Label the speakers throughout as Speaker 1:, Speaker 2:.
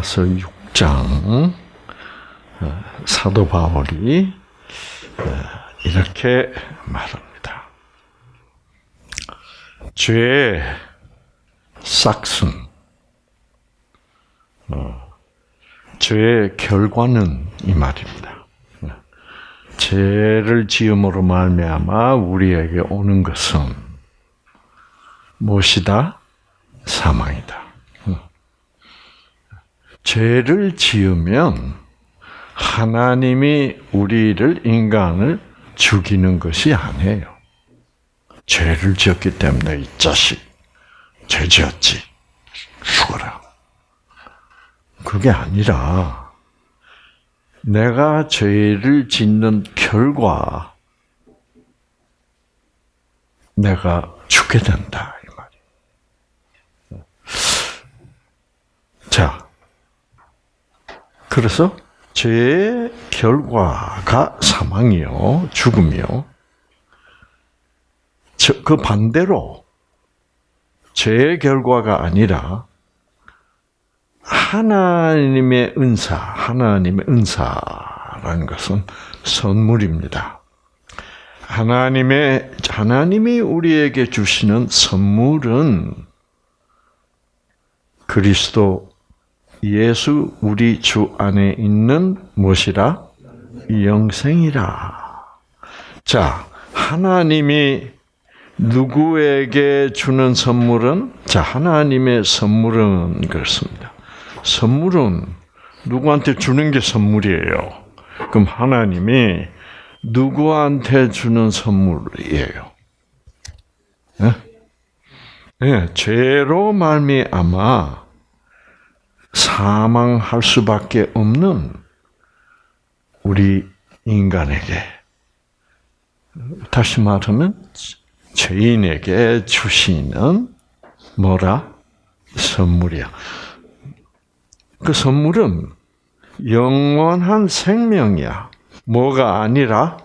Speaker 1: 로마서 6장 어, 사도 바울이 어, 이렇게 말합니다. 죄의 싹슨, 어, 죄의 결과는 이 말입니다. 죄를 지음으로 말미암아 우리에게 오는 것은 무엇이다? 사망이다. 죄를 지으면 하나님이 우리를 인간을 죽이는 것이 아니에요. 죄를 지었기 때문에 이 자식 죄 지었지 죽어라. 그게 아니라 내가 죄를 짓는 결과 내가 죽게 된다 이 말이에요. 자, 그래서 죄의 결과가 사망이요, 죽음이요. 그 반대로 죄의 결과가 아니라 하나님의 은사, 하나님의 은사라는 것은 선물입니다. 하나님의 하나님이 우리에게 주시는 선물은 그리스도 예수 우리 주 안에 있는 무엇이라? 영생이라. 자, 하나님이 누구에게 주는 선물은 자, 하나님의 선물은 그렇습니다. 선물은 누구한테 주는 게 선물이에요. 그럼 하나님이 누구한테 주는 선물이에요? 네? 네, 죄로 말미암아 사망할 수밖에 없는 우리 인간에게 다시 말하면 죄인에게 주시는 뭐라 선물이야. 그 선물은 영원한 생명이야. 뭐가 아니라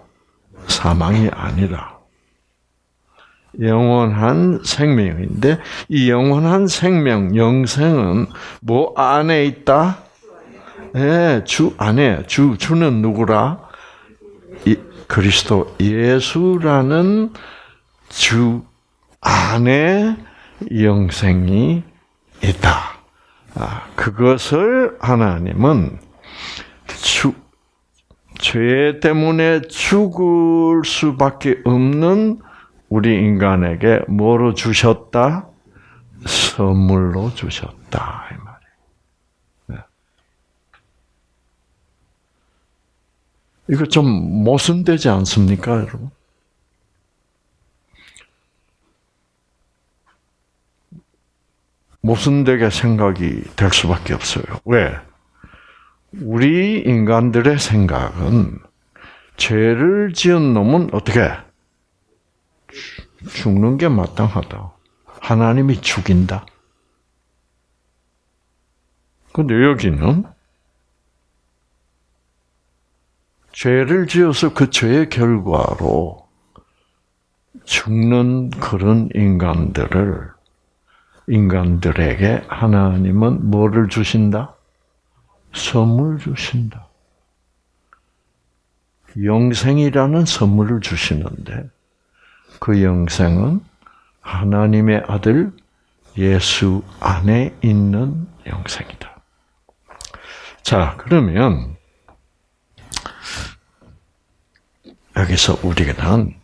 Speaker 1: 사망이 아니라 영원한 생명인데 이 영원한 생명 영생은 뭐 안에 있다? 네, 주 안에 주 주는 누구라? 이, 그리스도 예수라는 주 안에 영생이 있다. 아, 그것을 하나님은 주, 죄 때문에 죽을 수밖에 없는 우리 인간에게 뭐로 주셨다? 선물로 주셨다. 이 말이에요. 네. 이거 좀 모순되지 않습니까, 여러분? 모순되게 생각이 될 수밖에 없어요. 왜? 우리 인간들의 생각은 죄를 지은 놈은 어떻게 죽는 게 마땅하다. 하나님이 죽인다. 근데 여기는 죄를 지어서 그 죄의 결과로 죽는 그런 인간들을 인간들에게 하나님은 뭐를 주신다? 선물 주신다. 영생이라는 선물을 주시는데 그 영생은 하나님의 아들 예수 안에 있는 영생이다. 자, 그러면 여기서 우리는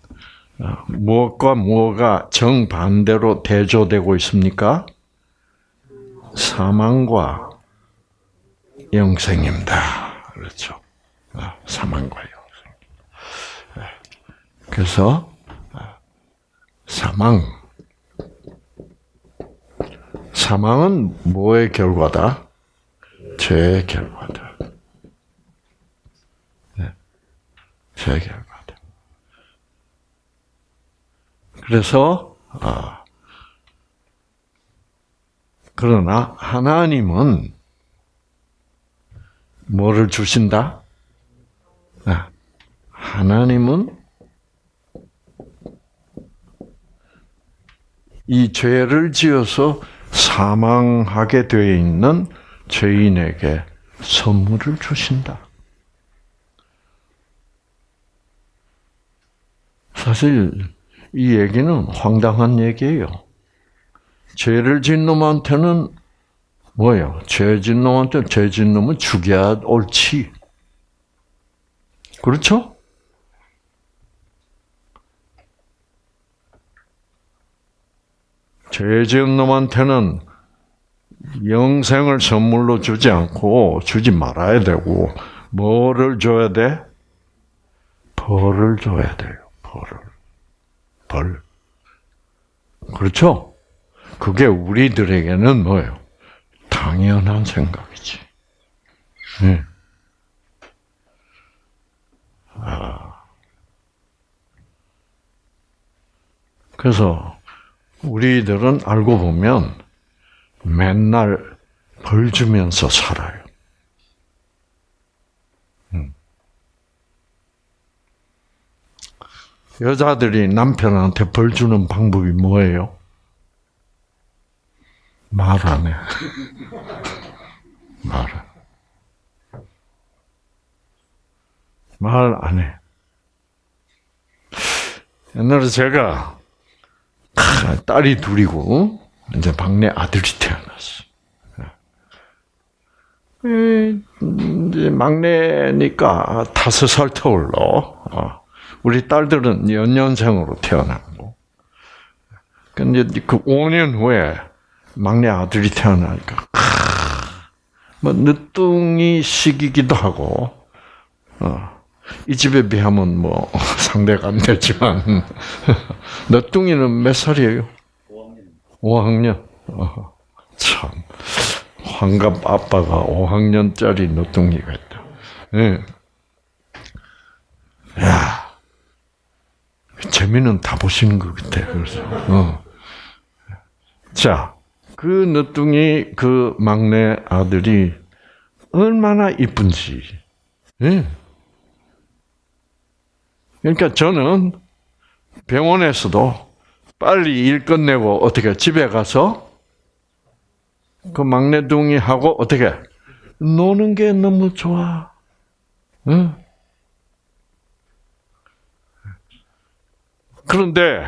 Speaker 1: 무엇과 무엇가 정반대로 대조되고 있습니까? 사망과 영생입니다. 그렇죠. 아, 사망과 영생. 네. 그래서 아, 사망. 사망은 뭐의 결과다? 죄의 결과다. 네. 죄의 결과. 그래서 아, 그러나 하나님은 뭐를 주신다? 아, 하나님은 이 죄를 지어서 사망하게 되어 있는 죄인에게 선물을 주신다. 사실 이 얘기는 황당한 얘기예요. 죄를 진 놈한테는 뭐예요? 죄진 놈한테 죄진 놈은 죽여야 옳지. 그렇죠? 죄 지은 놈한테는 영생을 선물로 주지 않고 주지 말아야 되고 뭐를 줘야 돼? 벌을 줘야 돼요. 벌을. 벌. 그렇죠? 그게 우리들에게는 뭐예요? 당연한 생각이지. 네. 아. 그래서 우리들은 알고 보면 맨날 벌 주면서 살아요. 음. 여자들이 남편한테 벌 주는 방법이 뭐예요? 말 안 해. 말. 말 안 해. 옛날에 제가 딸이 둘이고 이제 막내 아들이 태어났어. 이제 막내니까 다섯 살 터울러. 어. 우리 딸들은 연년생으로 태어나고. 근데 그 5년 후에 막내 아들이 태어나니까 뭐 늦둥이 시기기도 하고 어. 이 집에 비하면 뭐 상대가 안 되지만 늦둥이는 몇 살이에요? 5학년. 5학년. 어, 참 환갑 아빠가 5학년짜리 늦둥이가 있다. 예. 야, 재미는 다 보시는 것 같아. 그래서 어. 자, 그 늦둥이 그 막내 아들이 얼마나 이쁜지. 예. 그러니까 저는 병원에서도 빨리 일 끝내고 어떻게 집에 가서 그 막내둥이하고 어떻게 노는 게 너무 좋아. 응? 그런데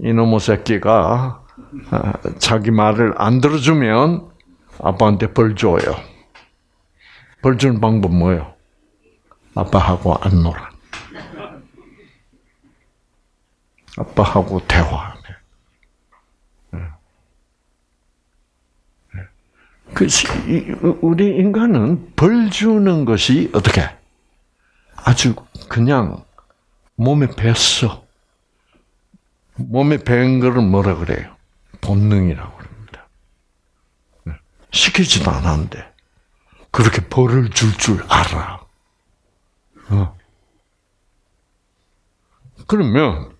Speaker 1: 이놈의 새끼가 아, 자기 말을 안 들어주면 아빠한테 벌 줘요. 벌 주는 방법 뭐예요? 아빠하고 안 놀아. 아빠하고 대화하네. 예. 예. 그 우리 인간은 벌 주는 것이 어떻게 아주 그냥 몸에 뱄어. 몸에 밴 거를 뭐라 그래요? 본능이라고 그럽니다. 예. 시키지도 않았는데 그렇게 벌을 줄줄 알아. 어. 그러면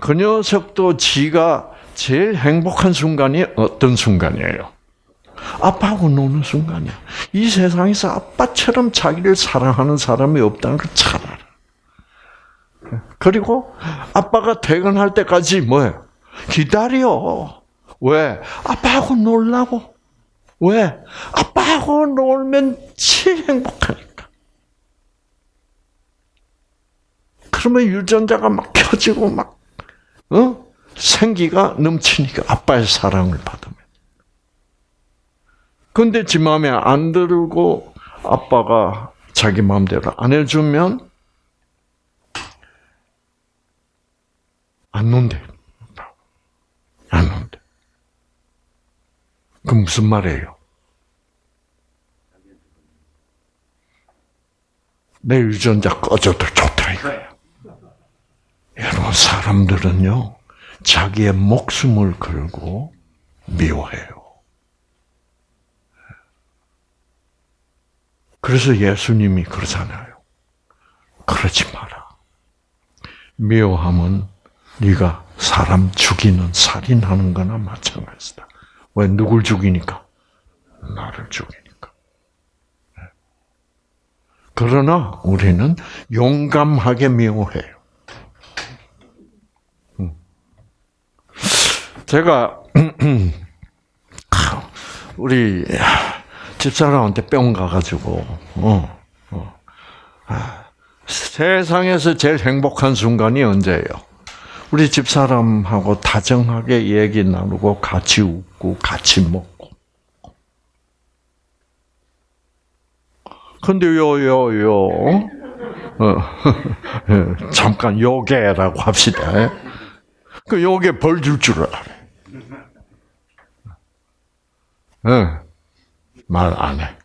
Speaker 1: 그 녀석도 지가 제일 행복한 순간이 어떤 순간이에요? 아빠하고 노는 순간이야. 이 세상에서 아빠처럼 자기를 사랑하는 사람이 없다는 걸 잘 알아. 그리고 아빠가 퇴근할 때까지 뭐예요? 기다려. 왜? 아빠하고 놀라고. 왜? 아빠하고 놀면 제일 행복하니까. 그러면 유전자가 막 켜지고 막 어? 생기가 넘치니까 아빠의 사랑을 받으면. 근데 지 마음에 안 들고 아빠가 자기 마음대로 안 해주면 안 논대. 안 논대. 그 무슨 말이에요? 내 유전자 꺼져도 좋다 이거예요. 여러분 사람들은요 자기의 목숨을 걸고 미워해요. 그래서 예수님이 그러잖아요. 그러지 마라. 미워함은 네가 사람 죽이는 살인하는 거나 마찬가지다. 왜 누굴 죽이니까? 나를 죽이니까. 그러나 우리는 용감하게 미워해요. 제가 우리 집사람한테 뿅 가가지고, 어, 어. 아, 세상에서 제일 행복한 순간이 언제예요? 우리 집사람하고 다정하게 얘기 나누고 같이 웃고 같이 먹고. 근데 요, 요, 요, 어, 잠깐 요게라고 합시다. 그 요게 벌 줄 줄 알아. 응. 말안 해.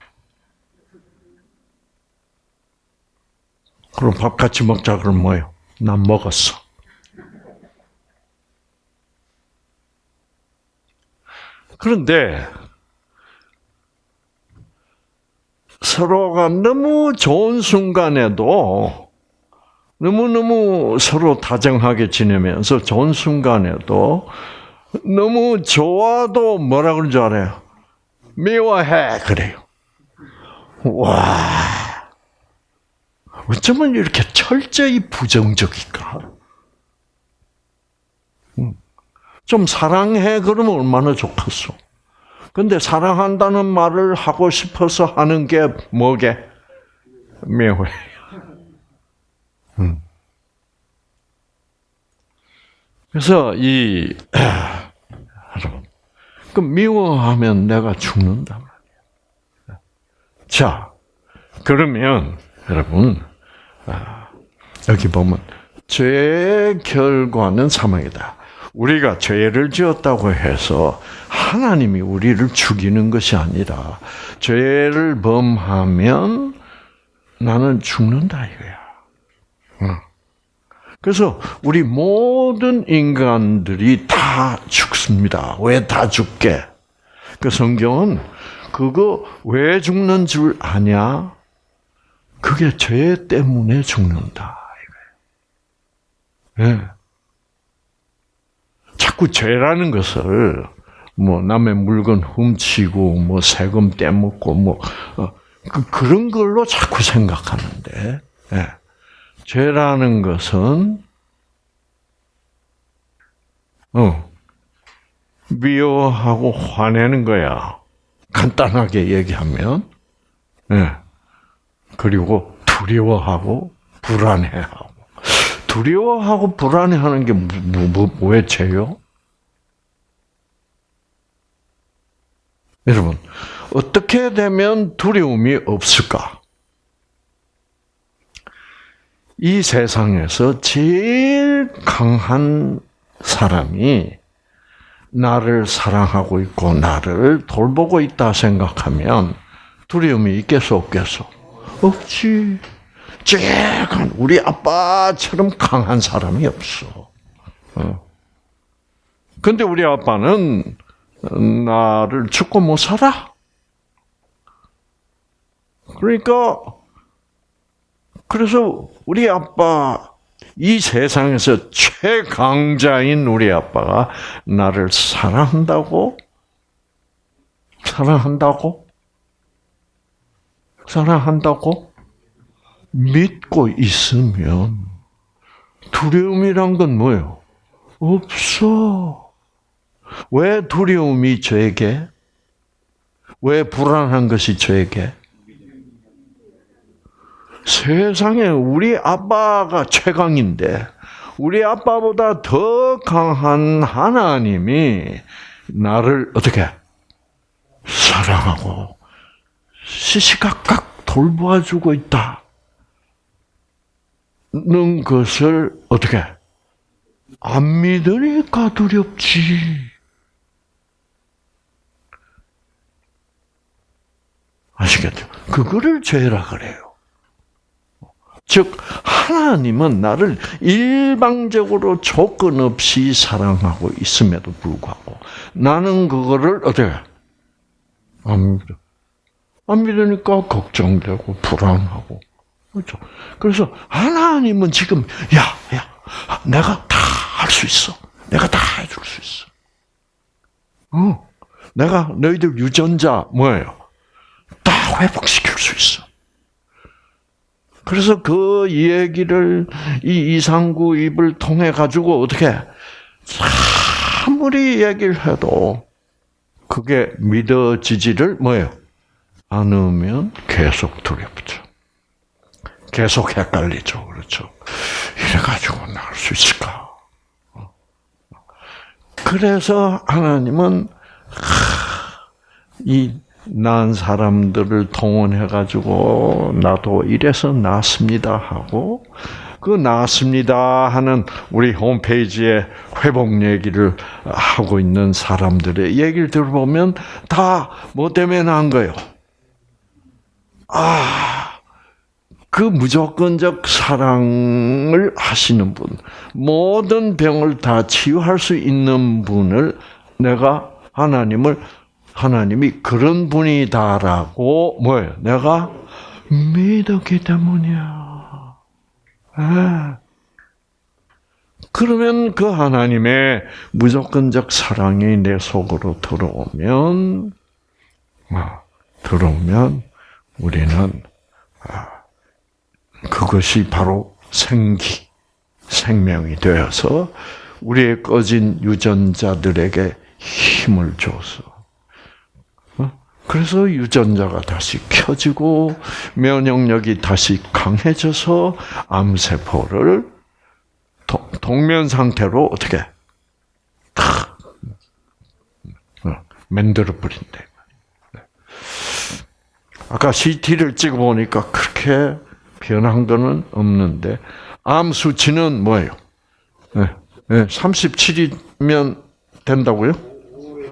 Speaker 1: 그럼 밥 같이 먹자 그럼 뭐요? 난 먹었어. 그런데 서로가 너무 좋은 순간에도 너무너무 서로 다정하게 지내면서 좋은 순간에도 너무 좋아도 뭐라 그런 줄 알아요? 미워해 그래요. 와 어쩌면 이렇게 철저히 부정적일까? 음. 좀 사랑해 그러면 얼마나 좋겠어. 근데 사랑한다는 말을 하고 싶어서 하는 게 뭐게? 미워해. 음. 그래서 이 그 미워하면 내가 죽는단 말이야. 자, 그러면 여러분 아, 여기 보면 죄의 결과는 사망이다. 우리가 죄를 지었다고 해서 하나님이 우리를 죽이는 것이 아니라 죄를 범하면 나는 죽는다 이거야. 그래서 우리 모든 인간들이 다 죽습니다. 왜 다 죽게? 그 성경은 그거 왜 죽는 줄 아냐? 그게 죄 때문에 죽는다. 네. 자꾸 죄라는 것을 뭐 남의 물건 훔치고 뭐 세금 떼먹고 뭐 어, 그, 그런 걸로 자꾸 생각하는데 네. 죄라는 것은 어, 미워하고 화내는 거야. 간단하게 얘기하면. 네. 그리고 두려워하고 불안해하고. 두려워하고 불안해하는 게 뭐, 뭐, 뭐, 왜 죄요? 여러분, 어떻게 되면 두려움이 없을까? 이 세상에서 제일 강한 사람이 나를 사랑하고 있고 나를 돌보고 있다 생각하면 두려움이 있겠어 없겠어? 없지. 강 우리 아빠처럼 강한 사람이 없어. 어. 근데 우리 아빠는 나를 죽고 못 살아. 그러니까 그래서 우리 아빠 이 세상에서 최강자인 우리 아빠가 나를 사랑한다고? 사랑한다고? 사랑한다고? 믿고 있으면 두려움이란 건 뭐예요? 없어. 왜 두려움이 저에게? 왜 불안한 것이 저에게? 세상에 우리 아빠가 최강인데 우리 아빠보다 더 강한 하나님이 나를 어떻게 사랑하고 시시각각 돌보아주고 있다. 는 것을 어떻게 안 믿으니까 두렵지. 아시겠죠? 그거를 죄라 그래요. 즉 하나님은 나를 일방적으로 조건 없이 사랑하고 있음에도 불구하고 나는 그거를 어떻게 안 믿어. 안 믿으니까 걱정되고 불안하고 그렇죠. 그래서 하나님은 지금 야, 야, 내가 다 할 수 있어. 내가 다 해줄 수 있어. 어, 내가 너희들 유전자 뭐예요? 다 회복시킬 수 있어. 그래서 그 얘기를 이 이상구 입을 통해 가지고 어떻게 아무리 얘기를 해도 그게 믿어지지를 뭐예요? 않으면 계속 두렵죠. 계속 헷갈리죠. 그렇죠. 이래가지고 나을 수 있을까? 그래서 하나님은 이 난 사람들을 동원해가지고 나도 이래서 나았습니다 하고 그 나았습니다 하는 우리 홈페이지에 회복 얘기를 하고 있는 사람들의 얘기를 들어보면 다 뭐 때문에 난 거예요? 아, 그 무조건적 사랑을 하시는 분, 모든 병을 다 치유할 수 있는 분을 내가 하나님을 하나님이 그런 분이다라고 뭐예요? 내가 믿었기 때문이야. 아. 그러면 그 하나님의 무조건적 사랑이 내 속으로 들어오면, 아, 들어오면 우리는 아, 그것이 바로 생기, 생명이 되어서 우리의 꺼진 유전자들에게 힘을 줘서 그래서 유전자가 다시 켜지고 면역력이 다시 강해져서 암세포를 동면 상태로 어떻게 탁 어, 만들어 버린다. 아까 CT를 찍어 보니까 그렇게 변한 거는 없는데 암 수치는 뭐예요? 네, 네, 37이면 된다고요?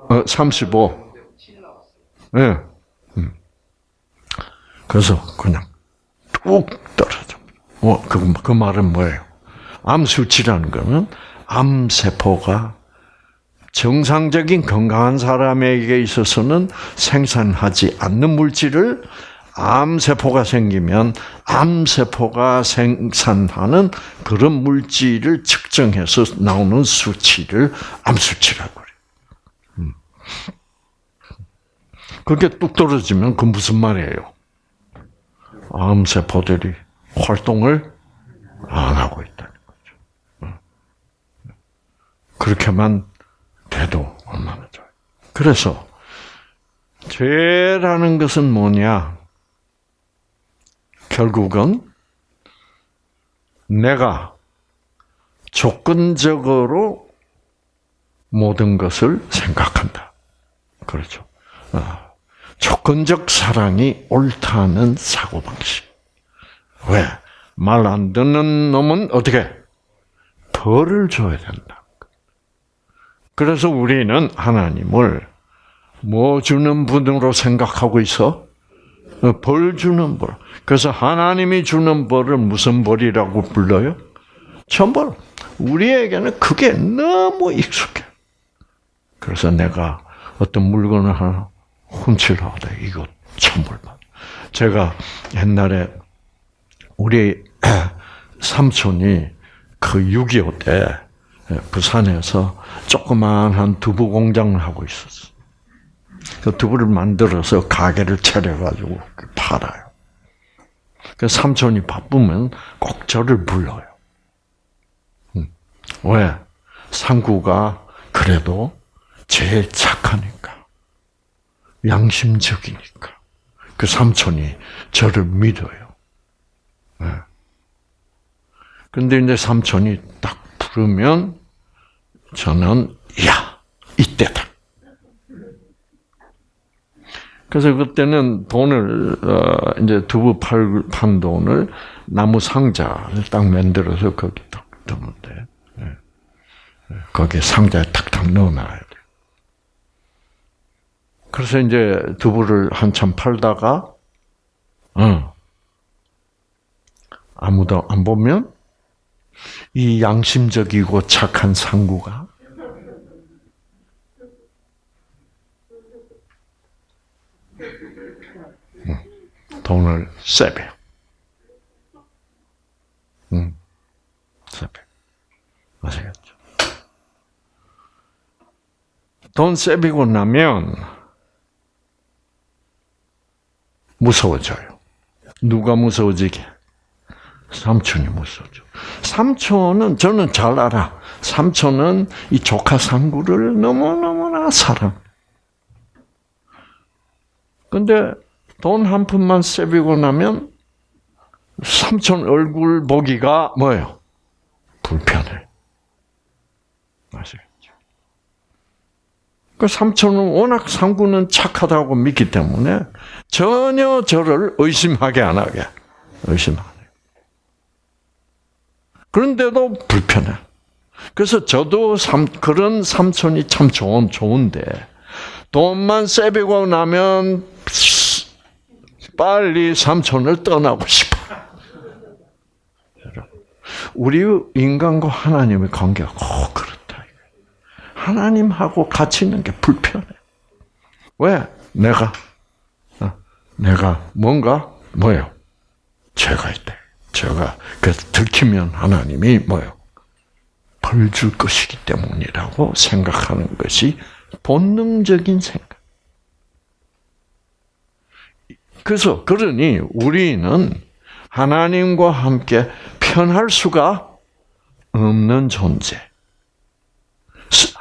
Speaker 1: 어, 35. 예. 네. 그래서 그냥 뚝 떨어져. 뭐, 그, 그 말은 뭐예요? 암 수치라는 거는 암 세포가 정상적인 건강한 사람에게 있어서는 생산하지 않는 물질을 암 세포가 생기면 암 세포가 생산하는 그런 물질을 측정해서 나오는 수치를 암 수치라고 그래요. 음. 그게 뚝 떨어지면 그 무슨 말이에요? 암세포들이 활동을 안 하고 있다는 거죠. 그렇게만 돼도 얼마나 좋아요. 그래서 죄라는 것은 뭐냐? 결국은 내가 조건적으로 모든 것을 생각한다. 그렇죠. 아. 조건적 사랑이 옳다는 사고방식. 왜? 말 안 듣는 놈은 어떻게? 벌을 줘야 된다. 그래서 우리는 하나님을 뭐 주는 분으로 생각하고 있어? 어, 벌 주는 벌. 그래서 하나님이 주는 벌을 무슨 벌이라고 불러요? 천벌. 우리에게는 그게 너무 익숙해. 그래서 내가 어떤 물건을 하나 훔치려다 이거 천벌받. 제가 옛날에 우리 삼촌이 그 6.25 때 부산에서 조그만한 두부 공장을 하고 있었어. 그 두부를 만들어서 가게를 차려가지고 팔아요. 그 삼촌이 바쁘면 꼭 저를 불러요. 음. 왜? 상구가 그래도 제일 착하니까. 양심적이니까. 그 삼촌이 저를 믿어요. 네. 근데 이제 삼촌이 딱 부르면 저는 야 이때다. 그래서 그때는 돈을 어, 이제 두부 팔, 판 돈을 나무 상자를 딱 만들어서 거기 딱 넣으면 돼. 네. 거기에 상자에 탁탁 넣어놔야 돼. 그래서 이제 두부를 한참 팔다가, 어, 아무도 안 보면 이 양심적이고 착한 상구가 돈을 세배. 응. 세배. 아시겠죠? 돈 세비고 나면 무서워져요. 누가 무서워지게? 삼촌이 무서워져. 삼촌은 저는 잘 알아. 삼촌은 이 조카 상구를 너무너무나 사랑. 근데 돈 한 푼만 세비고 나면 삼촌 얼굴 보기가 뭐예요? 불편해. 아시겠죠? 그 삼촌은 워낙 상구는 착하다고 믿기 때문에 전혀 저를 의심하게 안 하게. 의심 안 해요. 그런데도 불편해. 그래서 저도 삼, 그런 삼촌이 참 좋은, 좋은데, 돈만 세비고 나면 빨리 삼촌을 떠나고 싶어. 우리 인간과 하나님의 관계가 꼭 그렇다. 하나님하고 같이 있는 게 불편해. 왜? 내가, 어, 내가 뭔가, 뭐예요? 죄가 있대. 죄가, 그래서 들키면 하나님이 뭐예요? 벌 줄 것이기 때문이라고 생각하는 것이 본능적인 생각. 그래서 그러니 우리는 하나님과 함께 편할 수가 없는 존재.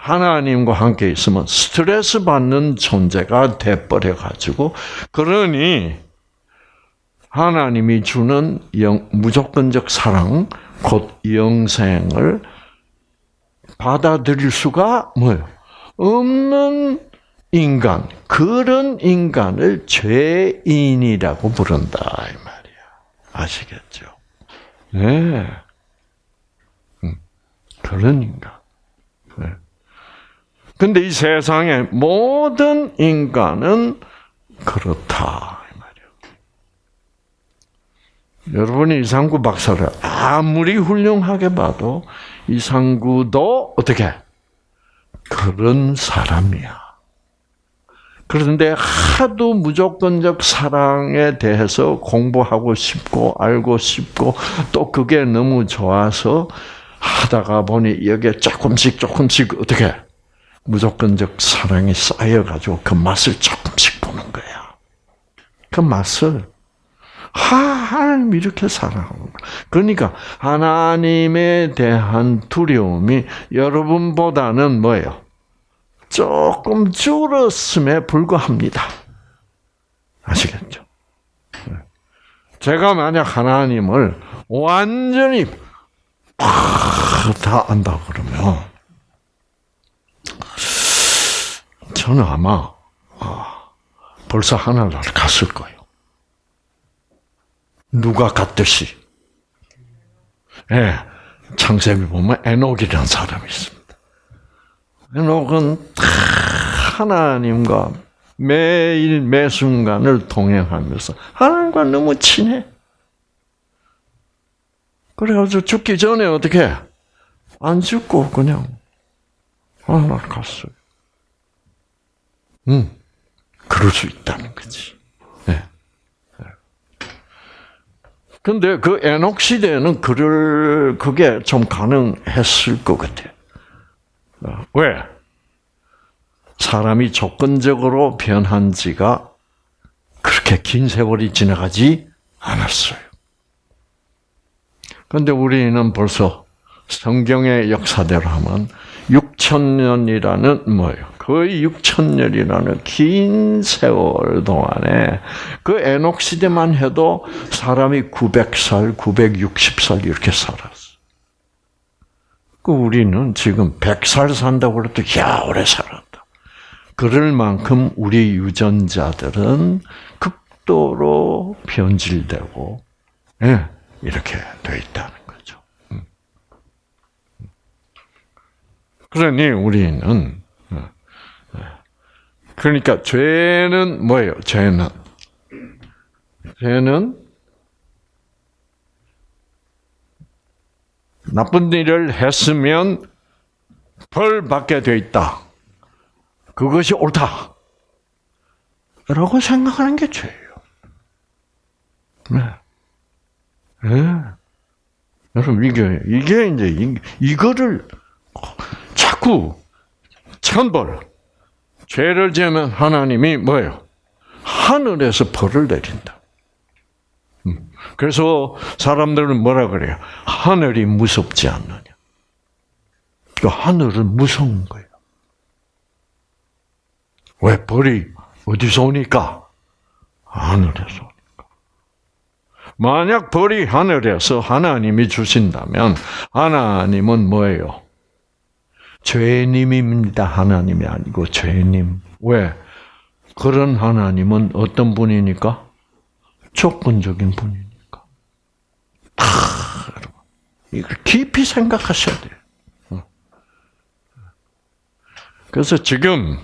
Speaker 1: 하나님과 함께 있으면 스트레스 받는 존재가 돼버려 가지고 그러니 하나님이 주는 영, 무조건적 사랑 곧 영생을 받아들일 수가 뭐예요? 없는 인간 그런 인간을 죄인이라고 부른다 이 말이야 아시겠죠? 네. 음, 그런 인간. 네. 근데 이 세상의 모든 인간은 그렇다. 여러분이 이상구 박사를 아무리 훌륭하게 봐도 이상구도 어떻게 그런 사람이야. 그런데 하도 무조건적 사랑에 대해서 공부하고 싶고 알고 싶고 또 그게 너무 좋아서 하다가 보니 여기에 조금씩 조금씩 어떻게 무조건적 사랑이 쌓여가지고 그 맛을 조금씩 보는 거야. 그 맛을 하나님 이렇게 사랑하는 거. 그러니까 하나님에 대한 두려움이 여러분보다는 뭐예요? 조금 줄었음에 불과합니다. 아시겠죠? 네. 제가 만약 하나님을 완전히 다 안다 그러면 저는 아마 아, 벌써 하늘나라 갔을 거예요. 누가 갔듯이. 예, 창세기 보면 에녹이라는 사람이 있습니다. 에녹은 하나님과 매일 매 순간을 동행하면서 하나님과 너무 친해. 그래가지고 죽기 전에 어떻게 안 죽고 그냥 하나 갔어요. 응, 그럴 수 있다는 거지. 네. 근데 그 에녹 시대에는 그럴 그게 좀 가능했을 것 같아. 왜? 사람이 조건적으로 변한 지가 그렇게 긴 세월이 지나가지 않았어요. 그런데 우리는 벌써 성경의 역사대로 하면 6천 년이라는 뭐예요? 거의 6천년이라는 긴 세월 동안에 그 에녹 시대만 해도 사람이 900살, 960살 이렇게 살았어. 그 우리는 지금 100살 산다고 그래도 야 오래 살았다. 그럴 만큼 우리 유전자들은 극도로 변질되고 예, 이렇게 돼 있다는 거죠. 음. 그러니 우리는. 그러니까 죄는 뭐예요? 죄는 죄는 나쁜 일을 했으면 벌 받게 돼 있다. 그것이 옳다. 라고 생각하는 게 죄예요. 네. 네. 여러분, 이게, 이게 이제, 이, 이거를 자꾸 천벌, 죄를 지으면 하나님이 뭐예요? 하늘에서 벌을 내린다. 음. 그래서 사람들은 뭐라 그래요? 하늘이 무섭지 않느냐. 그 하늘은 무서운 거예요. 왜 벌이 어디서 오니까? 하늘에서 오니까. 만약 벌이 하늘에서 하나님이 주신다면 하나님은 뭐예요? 죄님입니다. 하나님이 아니고 죄님. 왜? 그런 하나님은 어떤 분이니까? 조건적인 분이니까. 아, 이걸 깊이 생각하셔야 돼요. 어. 그래서 지금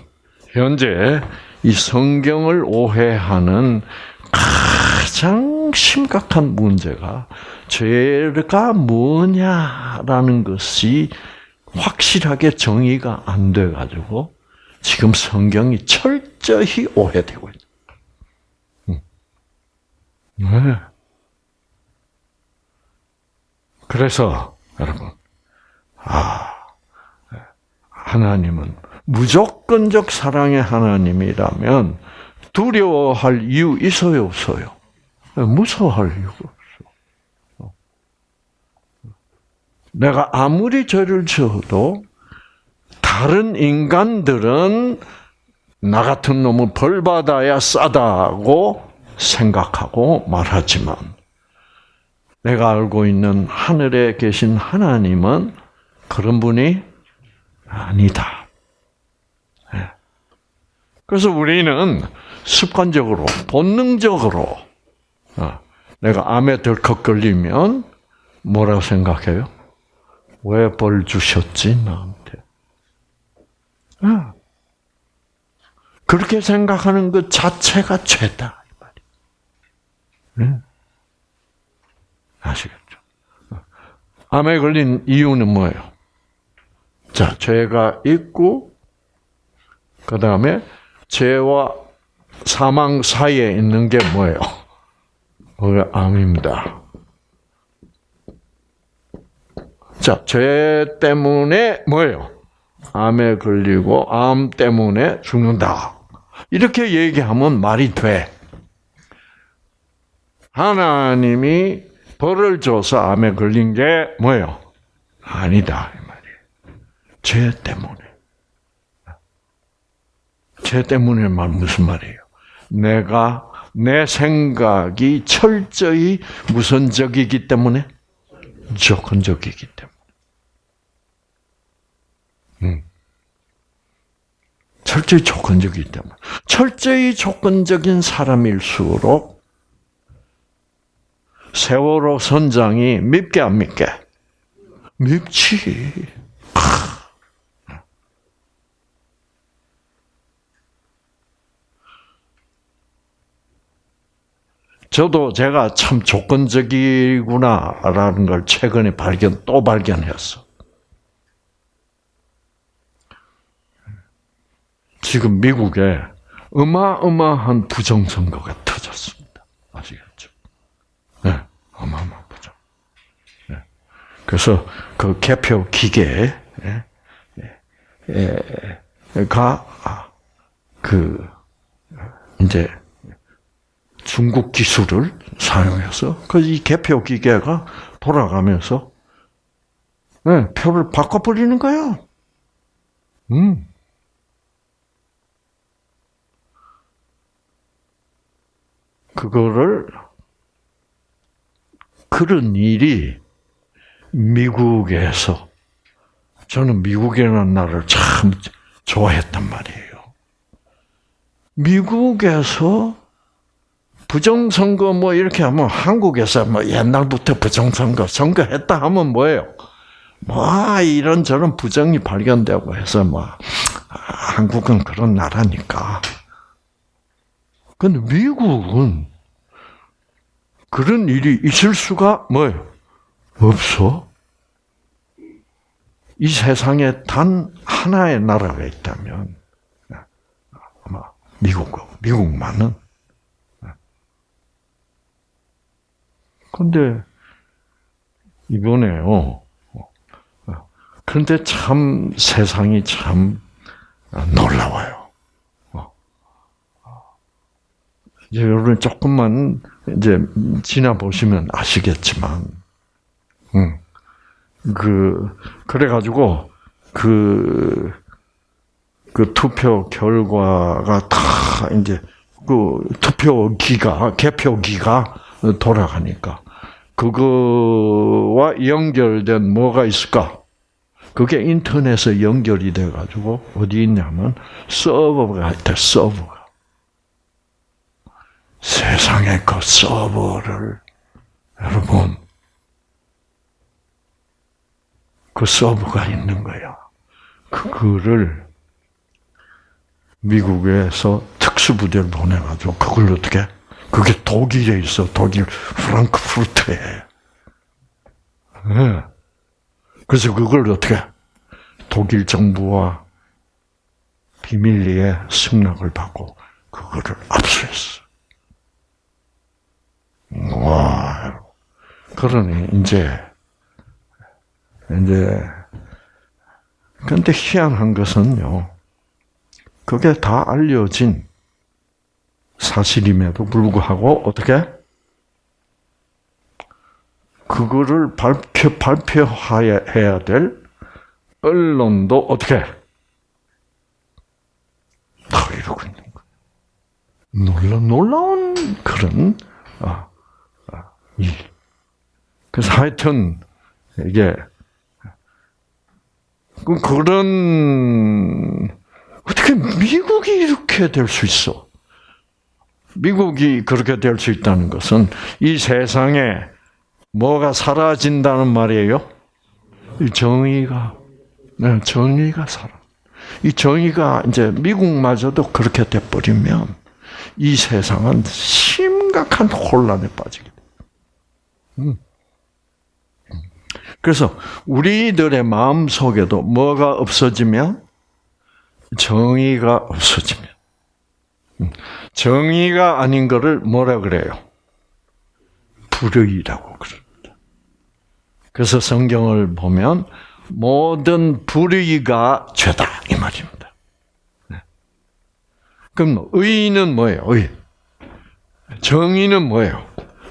Speaker 1: 현재 이 성경을 오해하는 가장 심각한 문제가 죄가 뭐냐라는 것이 확실하게 정의가 안 돼 가지고 지금 성경이 철저히 오해되고 있다. 네. 그래서 여러분, 아 하나님은 무조건적 사랑의 하나님이라면 두려워할 이유 있어요, 없어요? 무서워할 이유가 없어. 내가 아무리 죄를 지어도 다른 인간들은 나 같은 놈은 벌 받아야 싸다고 생각하고 말하지만 내가 알고 있는 하늘에 계신 하나님은 그런 분이 아니다. 예. 그래서 우리는 습관적으로, 본능적으로, 어, 내가 암에 덜컥 걸리면 뭐라고 생각해요? 왜 벌 주셨지, 나한테? 어. 그렇게 생각하는 것 자체가 죄다. 네? 아시겠죠? 어. 암에 걸린 이유는 뭐예요? 자, 죄가 있고, 그 다음에 죄와 사망 사이에 있는 게 뭐예요? 그게 암입니다. 자, 죄 때문에 뭐예요? 암에 걸리고 암 때문에 죽는다. 이렇게 얘기하면 말이 돼. 하나님이 벌을 줘서 암에 걸린 게 뭐예요? 아니다. 이 말이에요. 죄 때문에. 죄 때문에 말 무슨 말이에요? 내가 내 생각이 철저히 무선적이기 때문에 조건적이기 때문에. 철저히 조건적이기 때문에. 철저히 조건적인 사람일수록 세월호 선장이 밉게 안 밉게? 밉지. 저도 제가 참 조건적이구나라는 걸 최근에 발견, 또 발견했어. 지금 미국에 어마어마한 부정선거가 터졌습니다. 아시겠죠? 네, 어마어마한 부정. 네. 그래서 그 개표 기계, 예, 예, 가, 아, 그, 이제, 중국 기술을 사용해서 그 이 개표 기계가 돌아가면서 네, 표를 바꿔버리는 거야. 음. 그거를 그런 일이 미국에서 저는 미국이라는 나라를 참 좋아했단 말이에요. 미국에서 부정선거 뭐 이렇게 하면 한국에서 뭐 옛날부터 부정선거 선거했다 하면 뭐예요? 뭐 이런저런 부정이 발견되고 해서 뭐 한국은 그런 나라니까. 근데 미국은 그런 일이 있을 수가 뭐예요? 없어. 이 세상에 단 하나의 나라가 있다면 아마 미국, 미국만은 근데 이번에요. 그런데 참 세상이 참 놀라워요. 이제 여러분 조금만 이제 지나 보시면 아시겠지만, 음, 그 그래 가지고 그, 그 투표 결과가 다 이제 그 투표기가 개표기가 돌아가니까 그거와 연결된 뭐가 있을까? 그게 인터넷에 연결이 돼 가지고 어디 있냐면 서버가 있대 서버가 세상에 그 서버를 여러분 그 서버가 있는 거야. 그거를 미국에서 특수부대를 보내가지고 그걸 어떻게? 그게 독일에 있어. 독일 프랑크푸르트에. 네. 그래서 그걸 어떻게? 독일 정부와 비밀리에 승낙을 받고 그거를 압수했어. 와. 그러니 이제 이제 근데 희한한 것은요. 그게 다 알려진 사실임에도 불구하고 어떻게 그거를 발표 발표해야 될 언론도 어떻게 다 이러고 있는 거예요. 놀라 놀라운 그런 일. 그래서 하여튼 이게 그 그런 어떻게 미국이 이렇게 될 수 있어? 미국이 그렇게 될 수 있다는 것은 이 세상에 뭐가 사라진다는 말이에요? 정의가, 네, 정의가 사라. 이 정의가 이제 미국마저도 그렇게 돼버리면 이 세상은 심각한 혼란에 빠지게 돼. 음. 그래서 우리들의 마음 속에도 뭐가 없어지면 정의가 없어지면 음. 정의가 아닌 것을 뭐라 그래요? 불의라고 그럽니다. 그래서 성경을 보면 모든 불의가 죄다 이 말입니다. 네. 그럼 의는 뭐예요? 의. 정의는 뭐예요?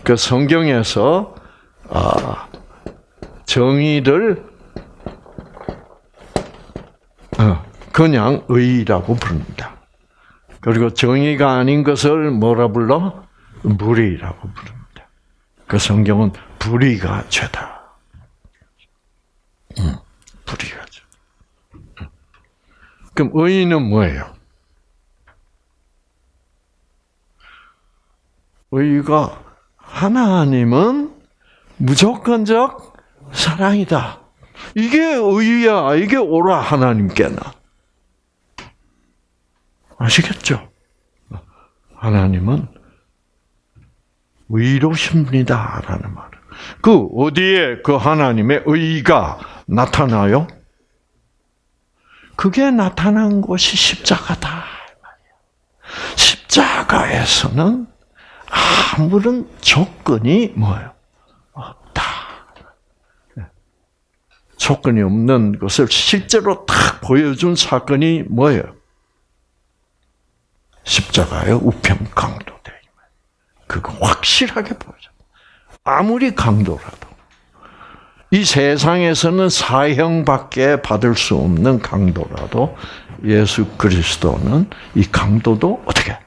Speaker 1: 그 성경에서 아, 정의를 어, 그냥 의라고 부릅니다. 그리고 정의가 아닌 것을 뭐라 불러? 불의라고 부릅니다. 그 성경은 불의가 죄다. 응, 불의가 죄. 그럼 의는 뭐예요? 의가 하나님은 무조건적 사랑이다. 이게 의야. 이게 오라 하나님께나. 아시겠죠? 하나님은 의로십니다라는 말. 그 어디에 그 하나님의 의가 나타나요? 그게 나타난 곳이 십자가다. 십자가에서는 아무런 조건이 뭐예요? 없다. 조건이 없는 것을 실제로 딱 보여준 사건이 뭐예요? 십자가의 우편 강도돼. 그거 확실하게 보여줘. 아무리 강도라도. 이 세상에서는 사형밖에 받을 수 없는 강도라도 예수 그리스도는 이 강도도 어떻게?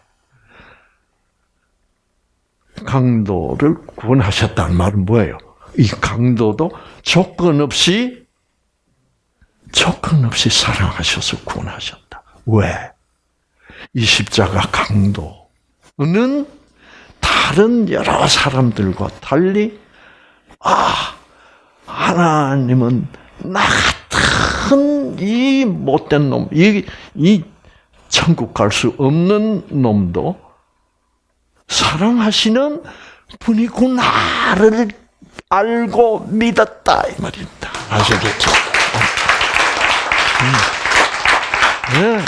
Speaker 1: 강도를 구원하셨다는 말은 뭐예요? 이 강도도 조건 없이 조건 없이 사랑하셔서 구원하셨다. 왜? 이 십자가 강도는 다른 여러 사람들과 달리 아 하나님은 나 같은 이 못된 놈, 이, 이 천국 갈 수 없는 놈도 사랑하시는 분이구나를 알고 믿었다 이 말입니다. 아시겠죠? 음. 네.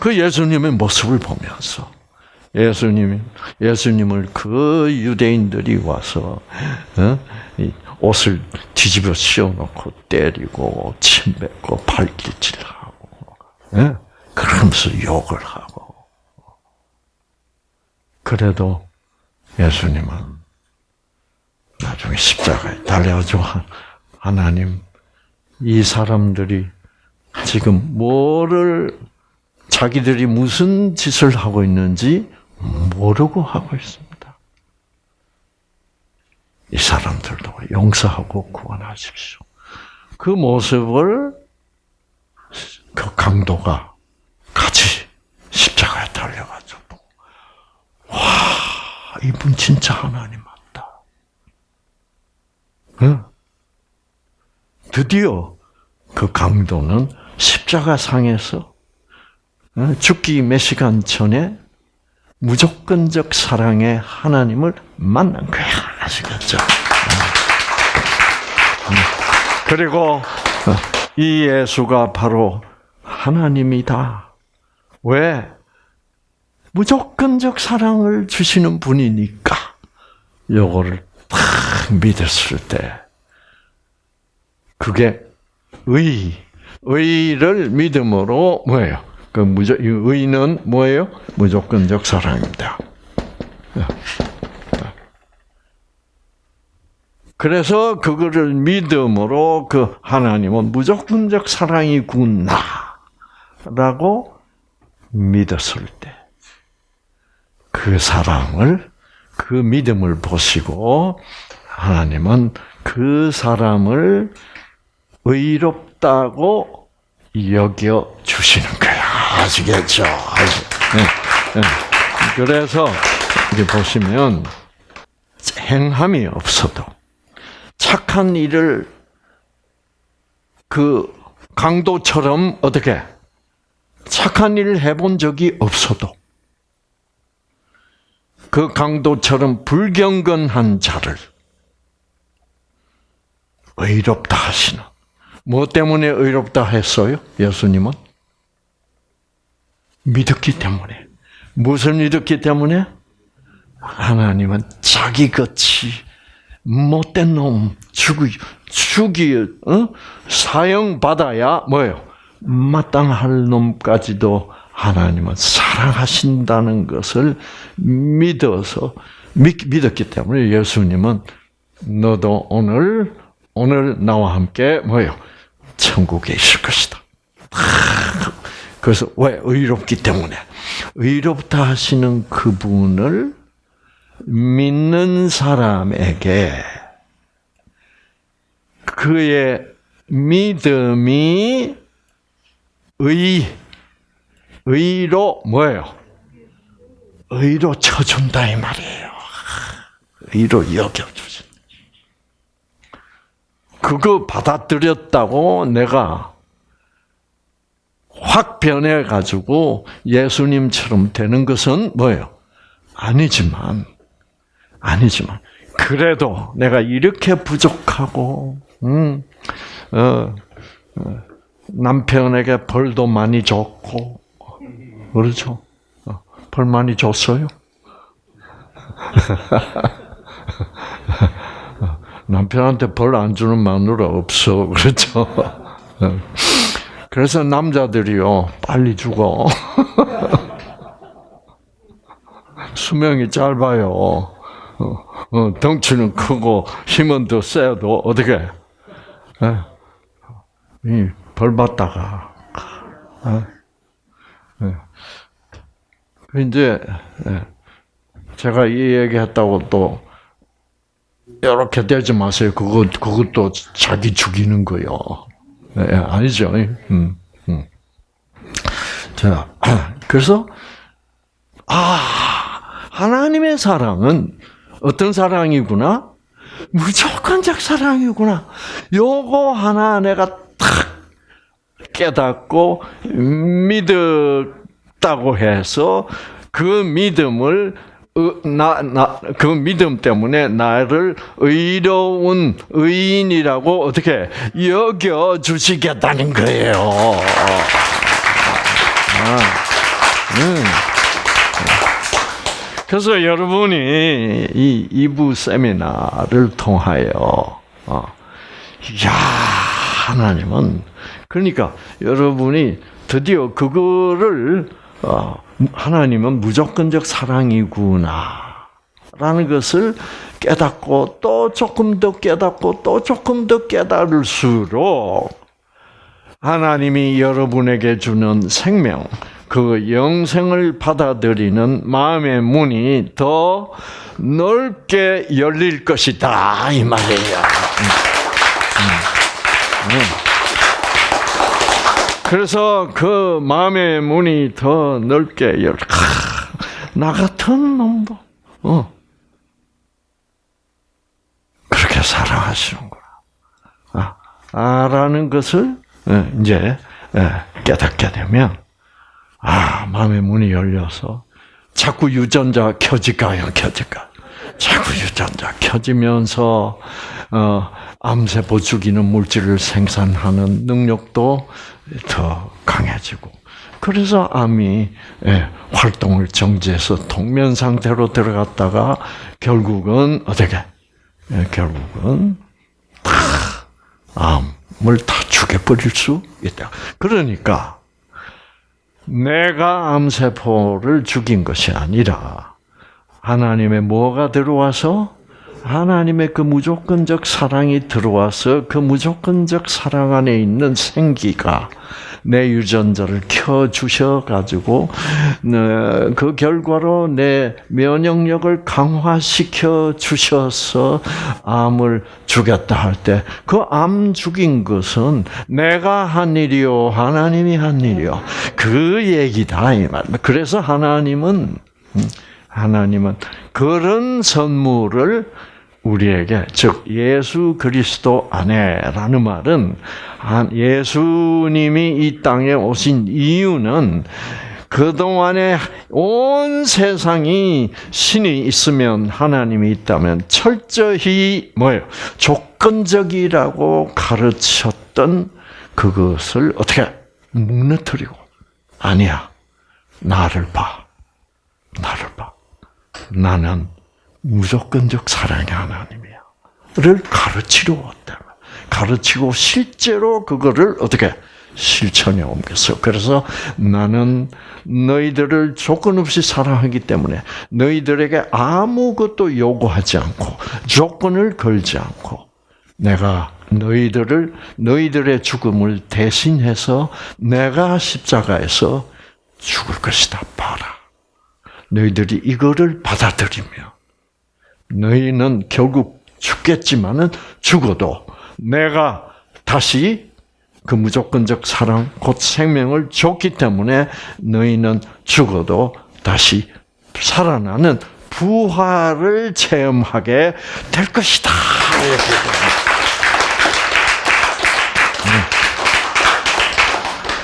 Speaker 1: 그 예수님의 모습을 보면서 예수님 예수님을 그 유대인들이 와서 어? 옷을 뒤집어 씌워놓고 때리고 침 뱉고 발길질하고 예? 그러면서 욕을 하고 그래도 예수님은 나중에 십자가에 달려가지고 하나님 이 사람들이 지금 뭐를 자기들이 무슨 짓을 하고 있는지 모르고 하고 있습니다. 이 사람들도 용서하고 구원하십시오. 그 모습을 그 강도가 같이 십자가에 달려가지고 와 이분 진짜 하나님 맞다. 응? 드디어 그 강도는 십자가 상에서 죽기 몇 시간 전에 무조건적 사랑의 하나님을 만난 거야. 아시겠죠? 그리고 이 예수가 바로 하나님이다. 왜? 무조건적 사랑을 주시는 분이니까 요거를 딱 믿었을 때 그게 의, 의를 믿음으로 뭐예요? 그 무조 의는 뭐예요? 무조건적 사랑입니다. 그래서 그거를 믿음으로 그 하나님은 무조건적 사랑이구나라고 믿었을 때 그 사랑을 그 믿음을 보시고 하나님은 그 사람을 의롭다고 여겨 주시는 거야. 아시겠죠? 아시. 네, 네. 그래서 이렇게 보시면 행함이 없어도 착한 일을 그 강도처럼 어떻게 착한 일을 해본 적이 없어도 그 강도처럼 불경건한 자를 의롭다 하시는 뭐 때문에 의롭다 했어요? 예수님은 믿었기 때문에 무엇을 믿었기 때문에 하나님은 자기같이 못된 놈 죽이 죽이 어? 사형 받아야 뭐예요? 마땅할 놈까지도 하나님은 사랑하신다는 것을 믿어서 믿, 믿었기 때문에 예수님은 너도 오늘 오늘 나와 함께 뭐예요? 천국에 있을 것이다. 그래서 왜 의롭기 때문에 의롭다 하시는 그분을 믿는 사람에게 그의 믿음이 의, 의로 뭐예요? 의로 쳐준다 이 말이에요. 의로 여겨주신. 그거 받아들였다고 내가 확 변해가지고 예수님처럼 되는 것은 뭐예요? 아니지만, 아니지만, 그래도 내가 이렇게 부족하고, 음, 어, 어, 남편에게 벌도 많이 줬고, 그렇죠? 어, 벌 많이 줬어요? 남편한테 벌 안 주는 마누라 없어, 그렇죠? 어. 그래서 남자들이요, 빨리 죽어. 수명이 짧아요. 어, 어, 덩치는 크고 힘은 더 세도 어떻게? 예. 벌 받다가 예. 이제 예. 제가 이 얘기했다고 또 이렇게 되지 마세요. 그것 그것도 자기 죽이는 거요. 예, 아니죠. 음, 음. 자, 그래서 아 하나님의 사랑은 어떤 사랑이구나? 무조건적 사랑이구나. 요거 하나 내가 탁 깨닫고 믿었다고 해서 그 믿음을 나, 나, 그 믿음 때문에 나를 의로운 의인이라고 어떻게 여겨 주시겠다는 거예요. 아, 음. 그래서 여러분이 이 2부 세미나를 통하여, 어, 야 하나님은, 그러니까 여러분이 드디어 그거를, 어, 하나님은 무조건적 사랑이구나. 라는 것을 깨닫고 또 조금 더 깨닫고 또 조금 더 깨달을수록 하나님이 여러분에게 주는 생명, 그 영생을 받아들이는 마음의 문이 더 넓게 열릴 것이다 이 말이에요. 그래서 그 마음의 문이 더 넓게 열. 나 같은 놈도 어. 그렇게 사랑하시는구나. 아, 아라는 것을 예, 이제 예, 깨닫게 되면 아 마음의 문이 열려서 자꾸 유전자 켜질까요, 켜질까? 자꾸 유전자 켜지면서 어, 암세포 죽이는 물질을 생산하는 능력도 더 강해지고 그래서 암이 예, 활동을 정지해서 동면 상태로 들어갔다가 결국은 어떻게? 예, 결국은 다 암을 다 죽여버릴 수 있다. 그러니까 내가 암세포를 죽인 것이 아니라 하나님의 뭐가 들어와서 하나님의 그 무조건적 사랑이 들어와서 그 무조건적 사랑 안에 있는 생기가 내 유전자를 켜 주셔 가지고 어, 그 결과로 내 면역력을 강화시켜 주셔서 암을 죽였다 할 때 그 암 죽인 것은 내가 한 일이요 하나님이 한 일이요 그 얘기다 이 말. 그래서 하나님은 음, 하나님은 그런 선물을 우리에게 즉 예수 그리스도 안에라는 말은 예수님이 이 땅에 오신 이유는 그동안에 온 세상이 신이 있으면 하나님이 있다면 철저히 뭐예요? 조건적이라고 가르쳤던 그것을 어떻게 무너뜨리고 아니야. 나를 봐. 나를 봐. 나는 무조건적 사랑의 하나님이야.를 가르치려 왔다. 가르치고 실제로 그거를 어떻게 실천에 옮겼어. 그래서 나는 너희들을 조건 없이 사랑하기 때문에 너희들에게 아무것도 요구하지 않고 조건을 걸지 않고 내가 너희들을 너희들의 죽음을 대신해서 내가 십자가에서 죽을 것이다. 봐라. 너희들이 이거를 받아들이며 너희는 결국 죽겠지만은 죽어도 내가 다시 그 무조건적 사랑, 곧 생명을 줬기 때문에 너희는 죽어도 다시 살아나는 부활을 체험하게 될 것이다. 음.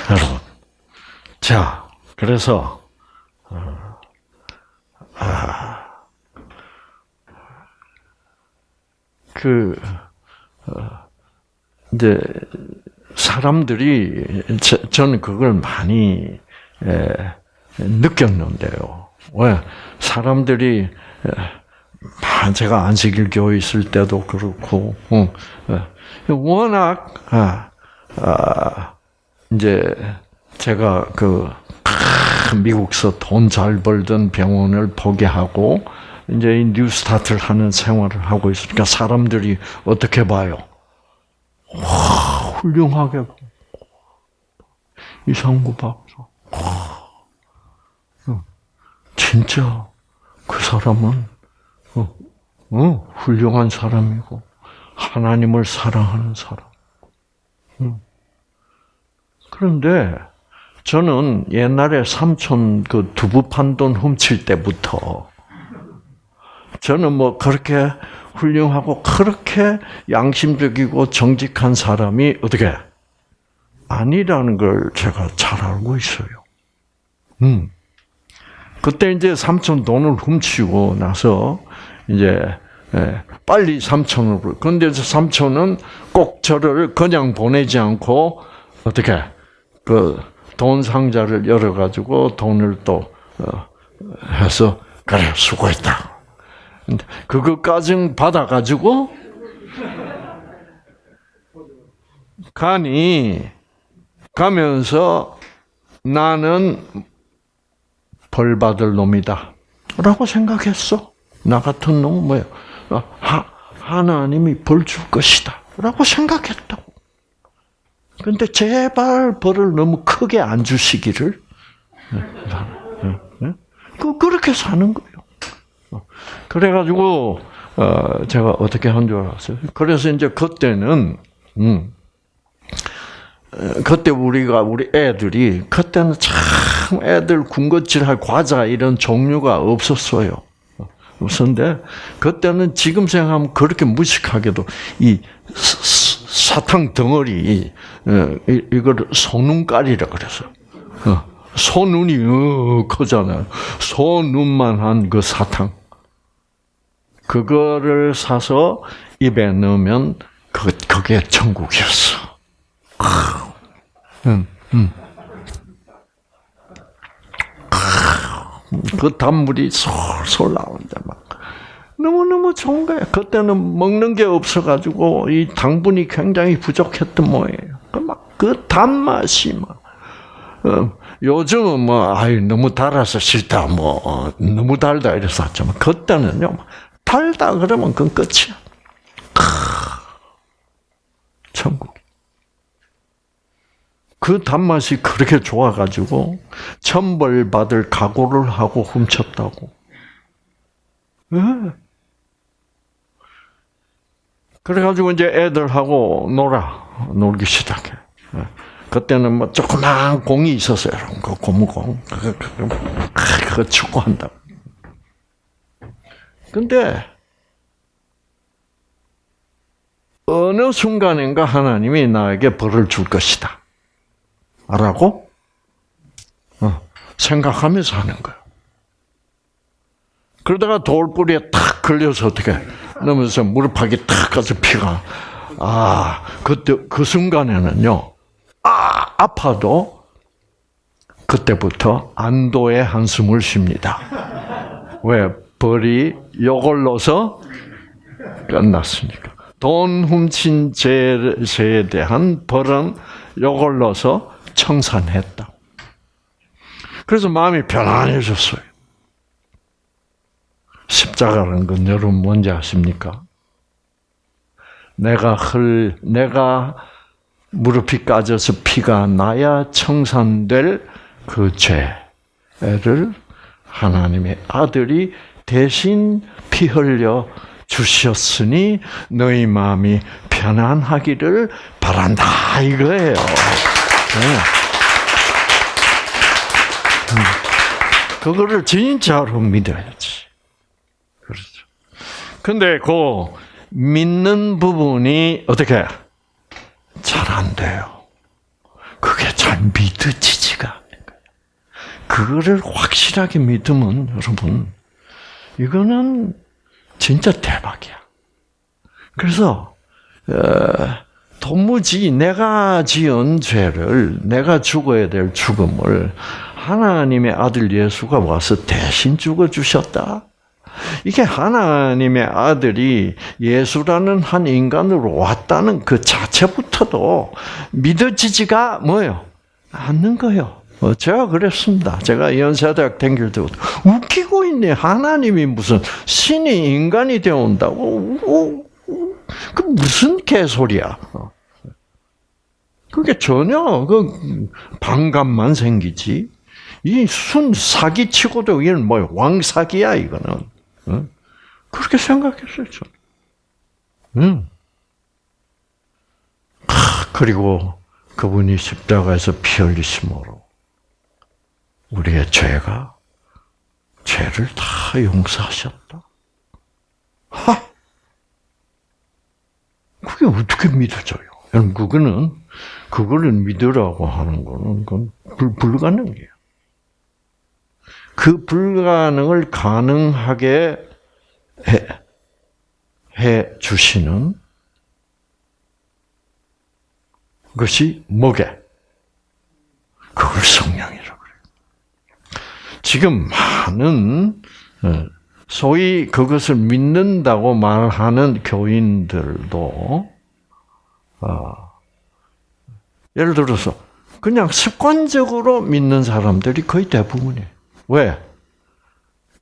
Speaker 1: 여러분, 자, 그래서 어, 아. 그 어, 이제 사람들이 저는 그걸 많이 느꼈는데요. 왜 사람들이 제가 안식일 교회 있을 때도 그렇고 어, 워낙 아, 아, 이제 제가 그 미국서 돈 잘 벌던 병원을 포기하고 이제 뉴스타트를 하는 생활을 하고 있으니까 사람들이 어떻게 봐요? 와, 훌륭하게 이상구 박사. 와, 진짜 그 사람은 어, 어, 훌륭한 사람이고 하나님을 사랑하는 사람. 그런데 저는 옛날에 삼촌 그 두부 판돈 훔칠 때부터 저는 뭐 그렇게 훌륭하고 그렇게 양심적이고 정직한 사람이 어떻게 아니라는 걸 제가 잘 알고 있어요. 음. 그때 이제 삼촌 돈을 훔치고 나서 이제 예, 빨리 삼촌을 그런데 삼촌은 꼭 저를 그냥 보내지 않고 어떻게 그 돈 상자를 열어 가지고 돈을 또 어, 해서 그래 수고했다. 그것까지 받아가지고 가니 가면서 나는 벌 받을 놈이다. 라고 생각했어. 나 같은 놈은 뭐야? 하, 하나님이 벌 줄 것이다. 라고 생각했다고. 근데 제발 벌을 너무 크게 안 주시기를 그 그렇게 사는 거예요. 어. 그래가지고 어, 제가 어떻게 한 줄 알았어요. 그래서 이제 그때는 음, 그때 우리가 우리 애들이 그때는 참 애들 군것질할 과자 이런 종류가 없었어요. 없었는데 그때는 지금 생각하면 그렇게 무식하게도 이 사탕 덩어리 이걸 소눈깔이라 그래서 소눈이 어, 크잖아요. 소눈만 한 그 사탕 그거를 사서 입에 넣으면 그 그게 천국이었어. 음, 음. 그 단물이 솔솔 나오는데 막 너무너무 좋은 거야. 그때는 먹는 게 없어가지고 이 당분이 굉장히 부족했던 모양이에요. 막그 그 단맛이 막. 어, 요즘은 뭐, 아유, 너무 달아서 싫다, 뭐, 어, 너무 달다 이래서 하지만, 그때는요, 달다 그러면 그건 끝이야. 천국. 그 단맛이 그렇게 좋아가지고 천벌 받을 각오를 하고 훔쳤다고. 네. 그래가지고 이제 애들하고 놀아 놀기 시작해. 예. 그때는 뭐 조그만 공이 있었어요. 그 고무공. 그거 축구한다. 근데 어느 순간인가 하나님이 나에게 벌을 줄 것이다. 라고 어, 생각하면서 하는 거예요. 그러다가 돌뿌리에 탁 걸려서 어떻게 넘어서 무릎팍이 탁 가서 피가 아 그때 그 순간에는요 아 아파도 그때부터 안도의 한숨을 쉽니다. 왜 벌이 요걸로서 끝났으니까. 돈 훔친 죄에 대한 벌은 요걸로서 청산했다. 그래서 마음이 편안해졌어요. 십자가라는 건 여러분 뭔지 아십니까? 내가 흘, 내가 무릎이 까져서 피가 나야 청산될 그 죄를 하나님의 아들이 대신 피 흘려 주셨으니 너희 마음이 편안하기를 바란다 이거예요. 네. 음. 그거를 진짜로 믿어야지. 근데 그 믿는 부분이 어떻게 잘 안 돼요. 그게 잘 믿어지지가 거예요. 그거를 확실하게 믿으면 여러분 이거는 진짜 대박이야. 그래서 어, 도무지 내가 지은 죄를 내가 죽어야 될 죽음을 하나님의 아들 예수가 와서 대신 죽어 주셨다. 이게 하나님의 아들이 예수라는 한 인간으로 왔다는 그 자체부터도 믿어지지가 뭐요? 않는 거요. 어, 제가 그랬습니다. 제가 연세대학 댕길 때부터 웃기고 있네. 하나님이 무슨 신이 인간이 되어 온다고. 그 무슨 개소리야. 어. 그게 전혀 그 반감만 생기지. 이 순 사기치고도 이건 뭐 왕사기야 이거는. 어? 그렇게 생각했어요 저는. 응. 그리고 그분이 십자가에서 피 흘리심으로 우리의 죄가 죄를 다 용서하셨다. 하! 그게 어떻게 믿어져요? 여러분, 그거는, 그거를 믿으라고 하는 거는, 그건 불, 불가능해요. 그 불가능을 가능하게 해, 해 주시는 것이 뭐게? 그걸 성령이라고 그래요. 지금 많은, 어, 소위 그것을 믿는다고 말하는 교인들도 어, 예를 들어서 그냥 습관적으로 믿는 사람들이 거의 대부분이에요. 왜?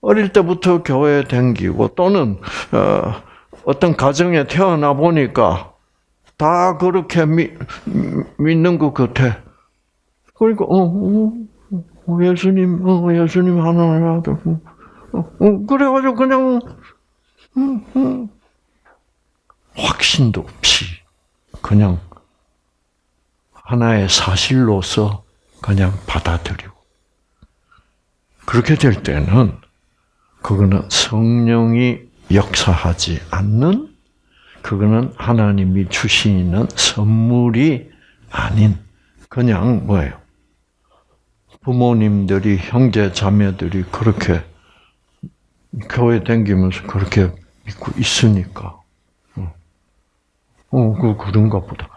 Speaker 1: 어릴 때부터 교회에 댕기고 또는 어, 어떤 가정에 태어나 보니까 다 그렇게 믿, 믿는 것 같아. 그러니까 어, 어, 어, 예수님, 어, 예수님 하나님 아들. 어, 어, 그래가지고 그냥, 음, 음, 확신도 없이, 그냥, 하나의 사실로서 그냥 받아들이고. 그렇게 될 때는, 그거는 성령이 역사하지 않는, 그거는 하나님이 주시는 선물이 아닌, 그냥 뭐예요? 부모님들이, 형제, 자매들이 그렇게 교회 다니면서 그렇게 믿고 있으니까. 어, 어, 그, 그런가 보다.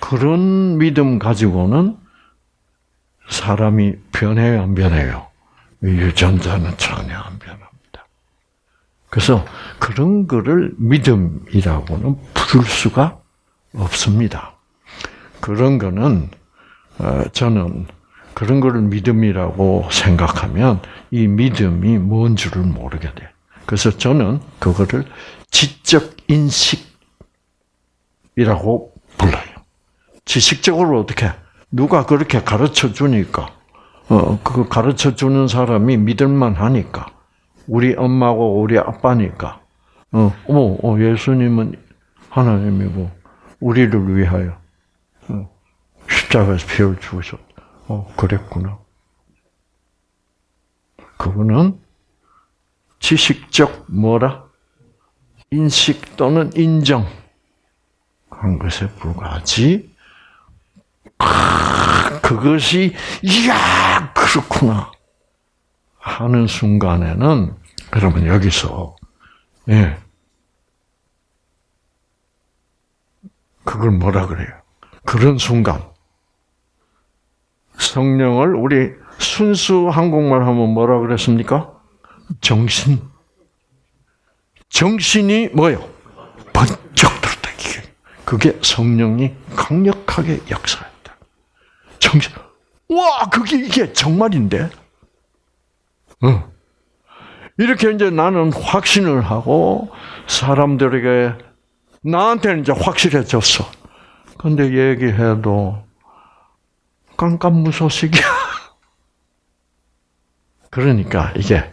Speaker 1: 그런 믿음 가지고는 사람이 변해요, 안 변해요? 유전자는 전혀 안 변합니다. 그래서 그런 거를 믿음이라고는 부를 수가 없습니다. 그런 거는, 어, 저는 그런 거를 믿음이라고 생각하면 이 믿음이 뭔 줄을 모르게 돼. 그래서 저는 그거를 지적 인식이라고 불러요. 지식적으로 어떻게 누가 그렇게 가르쳐 주니까 어 그거 가르쳐 주는 사람이 믿을만 하니까 우리 엄마고 우리 아빠니까 어 어머 어, 예수님은 하나님이고 우리를 위하여 어, 십자가에서 피를 주셨다. 어 그랬구나. 그거는 지식적 뭐라 인식 또는 인정한 것에 불과하지 그것이 이야 그렇구나 하는 순간에는 여러분 여기서 예 그걸 뭐라 그래요? 그런 순간 성령을 우리 순수 한국말 하면 뭐라 그랬습니까? 정신. 정신이 뭐요? 번쩍 들었다. 그게 성령이 강력하게 역사했다. 정신. 와, 그게 이게 정말인데? 어. 이렇게 이제 나는 확신을 하고 사람들에게 나한테는 이제 확실해졌어. 근데 얘기해도 깜깜무소식이야. 그러니까 이게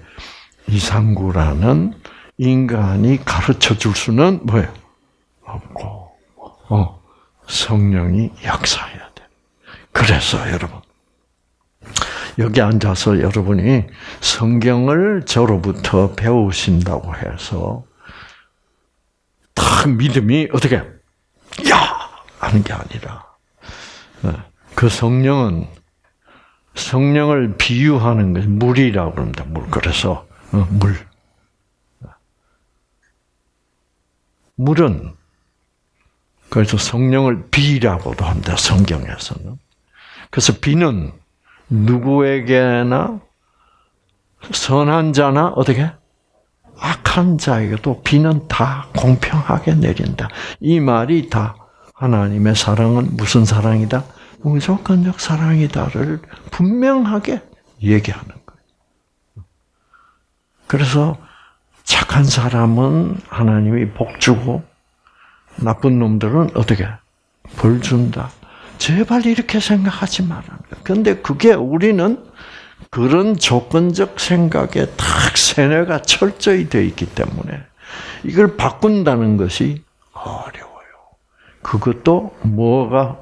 Speaker 1: 이상구라는 인간이 가르쳐 줄 수는 뭐예요? 없고, 어, 성령이 역사해야 돼. 그래서 여러분, 여기 앉아서 여러분이 성경을 저로부터 배우신다고 해서 딱 믿음이 어떻게 야 하는 게 아니라 어, 그 성령은 성령을 비유하는 것이 물이라고 합니다. 물. 그래서 어, 물. 물은 그래서 성령을 비라고도 합니다. 성경에서는. 그래서 비는 누구에게나 선한 자나 어떻게 악한 자에게도 비는 다 공평하게 내린다. 이 말이 다 하나님의 사랑은 무슨 사랑이다? 무조건적 사랑이다를 분명하게 얘기하는 거예요. 그래서 착한 사람은 하나님이 복 주고 나쁜 놈들은 어떻게 벌 준다. 제발 이렇게 생각하지 거예요. 근데 그게 우리는 그런 조건적 생각에 딱 세뇌가 철저히 되어 있기 때문에 이걸 바꾼다는 것이 어려워요. 그것도 뭐가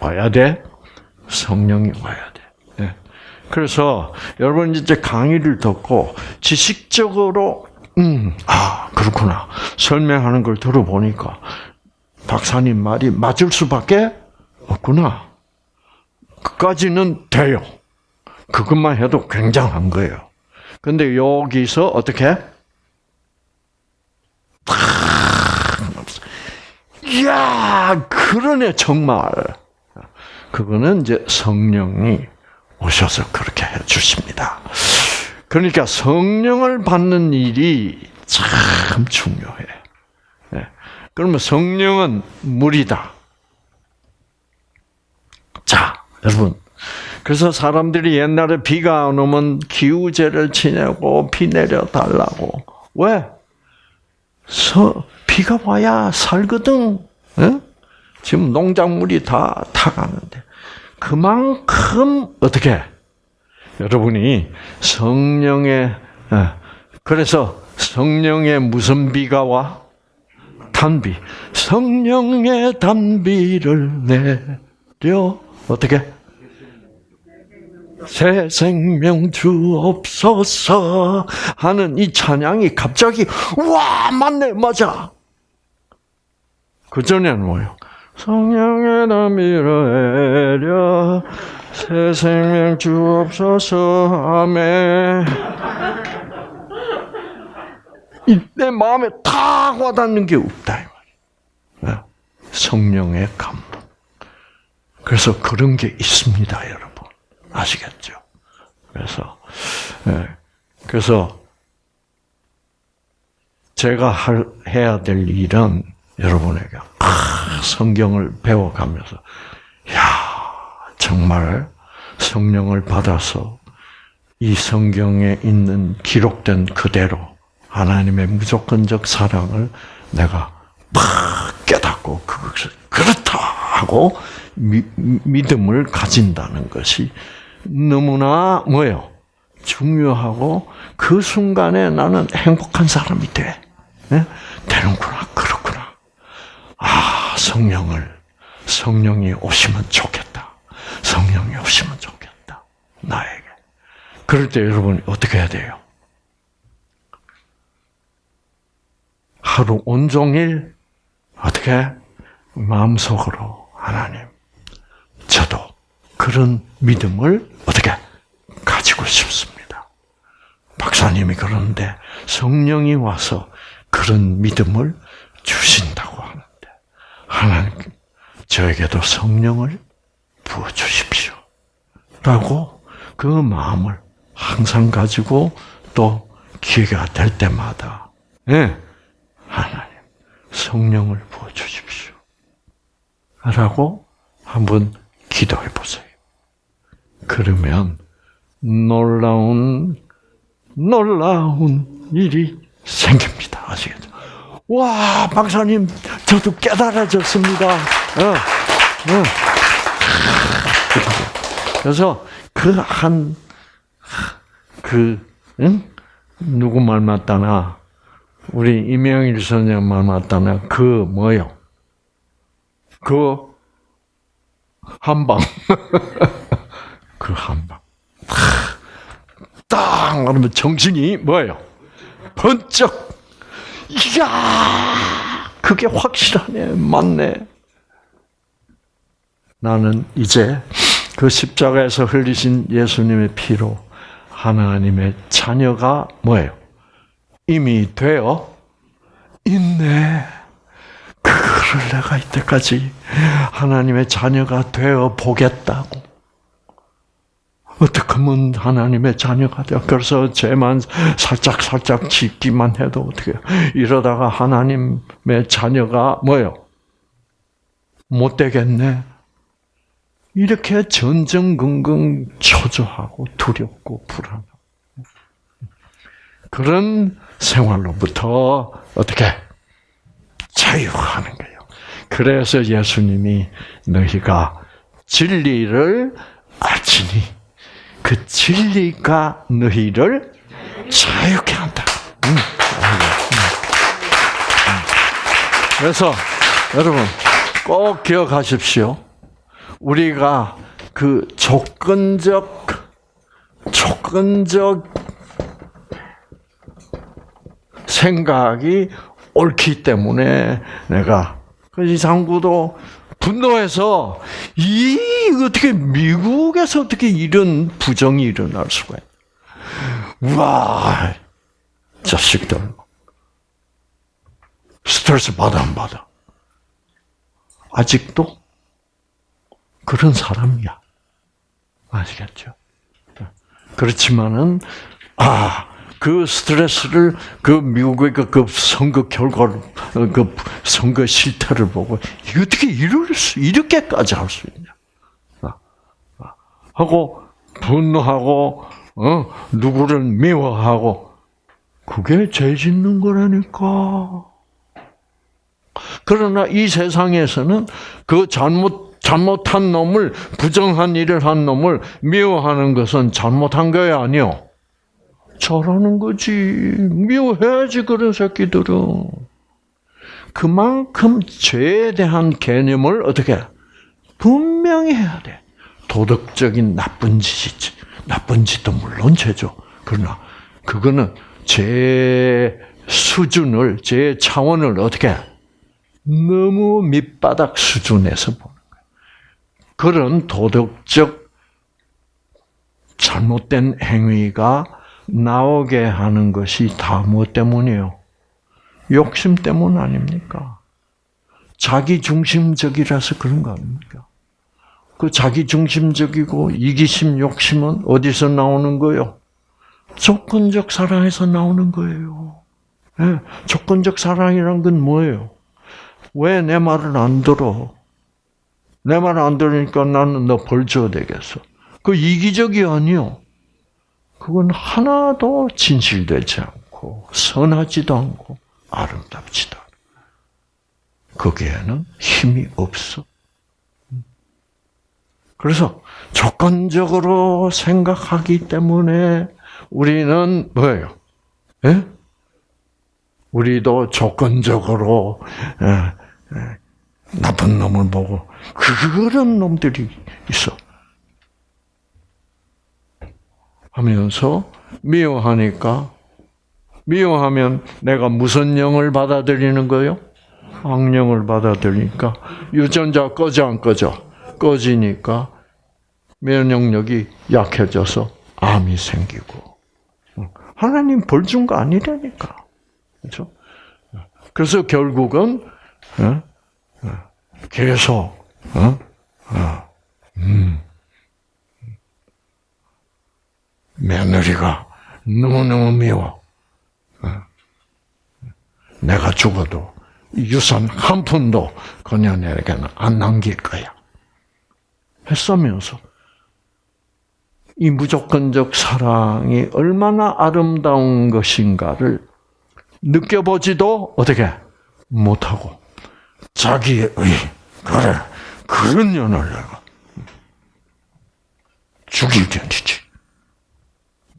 Speaker 1: 와야 돼? 성령이 와야 돼. 네. 그래서 여러분 이제 강의를 듣고 지식적으로 음, 아 그렇구나 설명하는 걸 들어보니까 박사님 말이 맞을 수밖에 없구나. 그까지는 돼요. 그것만 해도 굉장한 거예요. 근데 여기서 어떻게? 이야, 그러네, 정말. 그거는 이제 성령이 오셔서 그렇게 해 주십니다. 그러니까 성령을 받는 일이 참 중요해. 네. 그러면 성령은 물이다. 자, 여러분. 그래서 사람들이 옛날에 비가 안 오면 기우제를 지내고 비 내려 달라고. 왜? 서, 비가 와야 살거든. 네? 지금 농작물이 다 타가는데. 그만큼 어떻게 여러분이 성령의 예, 그래서 성령의 무슨 비가 와? 단비. 성령의 단비를 내려 어떻게? 새 생명 주옵소서 하는 이 찬양이 갑자기 와 맞네 맞아. 그 전에는 뭐요? 성령의 단비를 내려 새 생명 주옵소서 아멘. 내 마음에 탁 와닿는 게 없다 이 말이야. 성령의 감동. 그래서 그런 게 있습니다, 여러분. 아시겠죠? 그래서 예. 그래서 제가 할, 해야 될 일은 여러분에게 아, 성경을 배워가면서 야 정말 성령을 받아서 이 성경에 있는 기록된 그대로 하나님의 무조건적 사랑을 내가 팍 깨닫고 그것을 그렇다 하고 미, 믿음을 가진다는 것이 너무나 뭐요? 중요하고 그 순간에 나는 행복한 사람이 돼. 네? 되는구나 그렇구나. 아 성령을 성령이 오시면 좋겠다. 성령이 오시면 좋겠다. 나에게. 그럴 때 여러분 어떻게 해야 돼요? 하루 온종일 어떻게? 마음속으로 하나님 저도 그런 믿음을 어떻게 가지고 싶습니다. 박사님이 그러는데 성령이 와서 그런 믿음을 주신다고 하는데 하나님 저에게도 성령을 부어 주십시오. 라고 그 마음을 항상 가지고 또 기회가 될 때마다 네, 하나님 성령을 부어 주십시오. 라고 한번 기도해 보세요. 그러면 놀라운 놀라운 일이 생깁니다. 아시겠죠? 와, 박사님, 저도 깨달아졌습니다. 어, 어. 그래서 그 한, 그, 응? 누구 말 맞다나, 우리 이명일 선생 말 맞다나, 그 뭐요? 그 한방. 그 한방. 딱 말하면 정신이 뭐예요? 번쩍. 이야, 그게 확실하네, 맞네. 나는 이제 그 십자가에서 흘리신 예수님의 피로 하나님의 자녀가 뭐예요? 이미 되어 있네. 그거를 내가 이때까지 하나님의 자녀가 되어 보겠다고. 어떻게 하면 하나님의 자녀가 되어? 그래서 죄만 살짝 살짝 짓기만 해도 어떻게 이러다가 하나님의 자녀가 뭐요? 못 되겠네. 이렇게 전전긍긍 초조하고 두렵고 불안하고 그런 생활로부터 어떻게 자유하는 거예요. 그래서 예수님이 너희가 진리를 알지니 그 진리가 너희를 자유케 한다. 음, 음, 음. 그래서 여러분 꼭 기억하십시오. 우리가 그 조건적 조건적 생각이 옳기 때문에 내가 그 이상구도 분노해서 이 어떻게 미국에서 어떻게 이런 부정이 일어날 수가 있? 와 자식들 스트레스 받아 안 받아? 아직도 그런 사람이야. 아시겠죠? 그렇지만은 아. 그 스트레스를 그 미국의 그, 그 선거 결과를 그 선거 실태를 보고 어떻게 이럴 수 이렇게까지 할 수 있냐 아, 아. 하고 분노하고 어 누구를 미워하고 그게 죄 짓는 거라니까. 그러나 이 세상에서는 그 잘못 잘못한 놈을 부정한 일을 한 놈을 미워하는 것은 잘못한 거야 아니요? 잘하는 거지. 미워해야지 그런 새끼들은. 그만큼 죄에 대한 개념을 어떻게 분명히 해야 돼. 도덕적인 나쁜 짓이지. 나쁜 짓도 물론 죄죠. 그러나 그거는 제 수준을, 제 차원을 어떻게 너무 밑바닥 수준에서 보는 거예요. 그런 도덕적 잘못된 행위가 나오게 하는 것이 다 무엇 때문이에요? 욕심 때문 아닙니까? 자기 중심적이라서 그런 거 아닙니까? 그 자기 중심적이고 이기심, 욕심은 어디서 나오는 거예요? 조건적 사랑에서 나오는 거예요. 네, 조건적 사랑이란 건 뭐예요? 왜 내 말을 안 들어? 내 말 안 들으니까 나는 너 벌 줘야 되겠어. 그 이기적이 아니요. 그건 하나도 진실되지 않고 선하지도 않고 아름답지도 않고 거기에는 힘이 없어. 그래서 조건적으로 생각하기 때문에 우리는 뭐예요? 예? 우리도 조건적으로 예, 예, 나쁜 놈을 보고 그런 놈들이 있어. 하면서 미워하니까 미워하면 내가 무슨 영을 받아들이는 거요? 악령을 받아들이니까 유전자 꺼져 안 꺼져? 꺼지니까 면역력이 약해져서 암이 생기고 하나님 벌 준 거 아니라니까 그렇죠? 그래서 결국은 어? 어, 계속 어? 음. 며느리가 너무너무 미워. 내가 죽어도 유산 한 푼도 그녀에게는 안 남길 거야. 했으면서 이 무조건적 사랑이 얼마나 아름다운 것인가를 느껴보지도 어떻게 못하고 자기의 그래 그런 년을 내가 죽일 견디지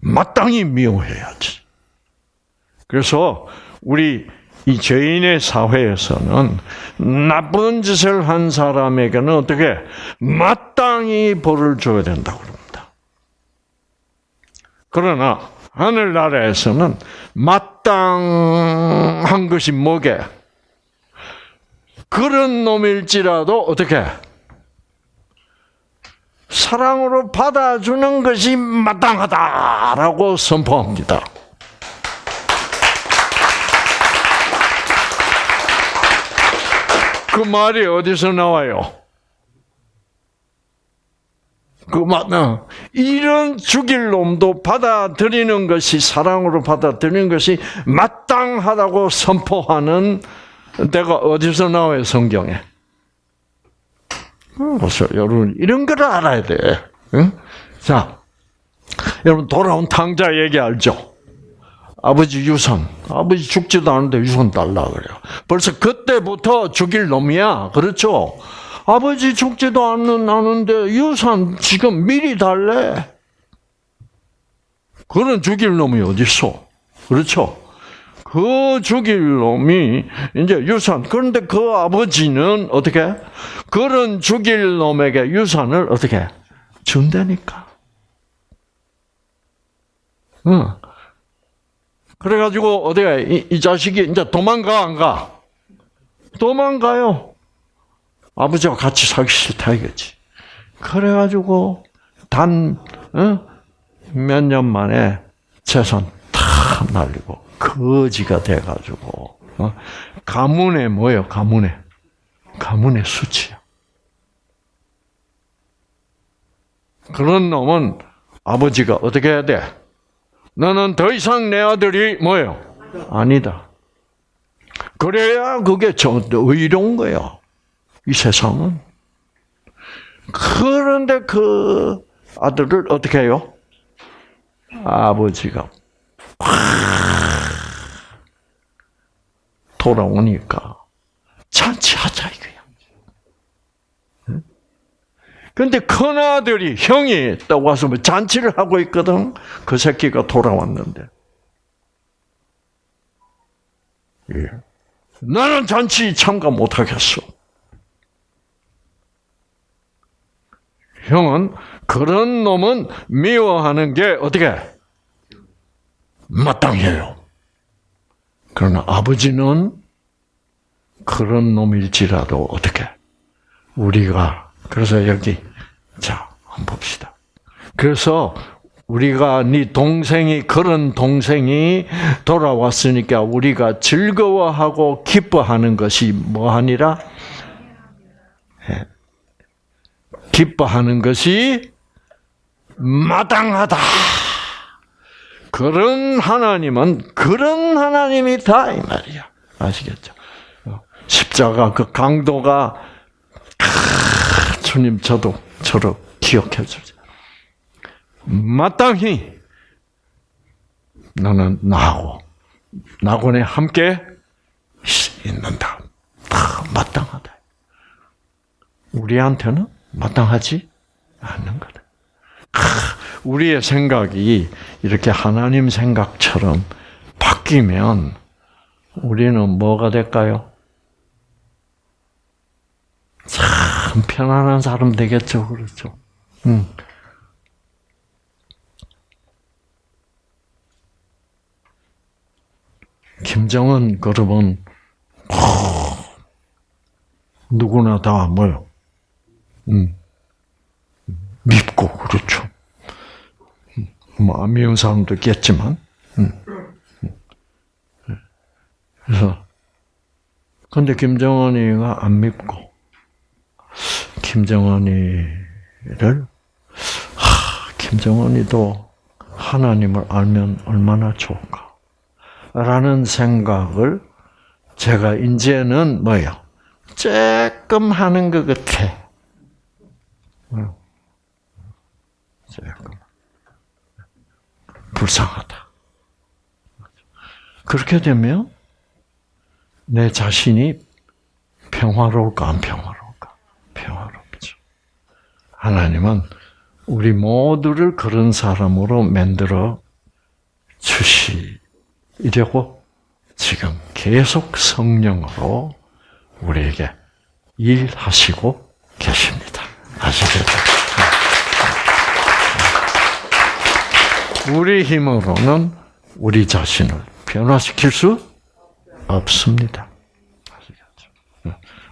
Speaker 1: 마땅히 미워해야지. 그래서 우리 이 죄인의 사회에서는 나쁜 짓을 한 사람에게는 어떻게 마땅히 벌을 줘야 된다고 그럽니다. 그러나 하늘나라에서는 마땅한 것이 뭐게? 그런 놈일지라도 어떻게 사랑으로 받아주는 것이 마땅하다라고 선포합니다. 그 말이 어디서 나와요? 그 말, 어, 이런 죽일 놈도 받아들이는 것이 사랑으로 받아들이는 것이 마땅하다고 선포하는 데가 어디서 나와요 성경에? 그래서 여러분 이런 걸 알아야 돼. 응? 자, 여러분 돌아온 탕자 얘기 알죠? 아버지 유산, 아버지 죽지도 않은데 유산 달라 그래요. 벌써 그때부터 죽일 놈이야. 그렇죠? 아버지 죽지도 않는 않은데 유산 지금 미리 달래. 그런 죽일 놈이 어디 있어? 그렇죠? 그 죽일 놈이 이제 유산. 그런데 그 아버지는 어떻게? 그런 죽일 놈에게 유산을 어떻게? 준다니까. 응. 그래가지고 어디가 이, 이 자식이 이제 도망가 안 가? 도망가요. 아버지와 같이 살기 싫다 이거지. 그래가지고 단 몇년 만에 재산 다 날리고 거지가 돼가지고 어? 가문에 뭐예요? 가문에 가문의 수치야. 그런 놈은 아버지가 어떻게 해야 돼? 너는 더 이상 내 아들이 뭐예요? 아니다. 그래야 그게 저 의로운 거예요. 이 세상은. 그런데 그 아들을 어떻게 해요? 아버지가 돌아오니까 잔치하자 이거야. 근데 큰 아들이, 형이 딱 와서 뭐 잔치를 하고 있거든? 그 새끼가 돌아왔는데. 예. 나는 잔치 참가 못 하겠어. 형은 그런 놈은 미워하는 게 어떻게 마땅해요. 그러나 아버지는 그런 놈일지라도 어떻게 우리가 그래서 여기 자 한번 봅시다. 그래서 우리가 네 동생이 그런 동생이 돌아왔으니까 우리가 즐거워하고 기뻐하는 것이 뭐하니라? 예. 기뻐하는 것이 마땅하다. 그런 하나님은 그런 하나님이 다 이 말이야. 아시겠죠? 십자가 그 강도가 주님 저도 저를 기억해 주죠. 마땅히 너는 나하고 나곤에 함께 있는다. 다 마땅하다. 우리한테는 마땅하지 않는 거다. 우리의 생각이 이렇게 하나님 생각처럼 바뀌면 우리는 뭐가 될까요? 참 편안한 사람 되겠죠, 그렇죠? 음. 김정은 그러면 누구나 다 뭐요? 음. 밉고 그렇죠. 뭐 안 미운 사람도 있겠지만. 음. 그래서 근데 김정은이가 안 밉고 김정은이를 하, 김정은이도 하나님을 알면 얼마나 좋을까. 라는 생각을 제가 이제는 뭐요? 조금 하는 것 같아. 조금. 불쌍하다. 그렇게 되면 내 자신이 평화로울까 안 평화로울까? 평화롭죠. 하나님은 우리 모두를 그런 사람으로 만들어 주시려고 지금 계속 성령으로 우리에게 일하시고 계십니다. 아시겠 우리 힘으로는 우리 자신을 변화시킬 수 없습니다.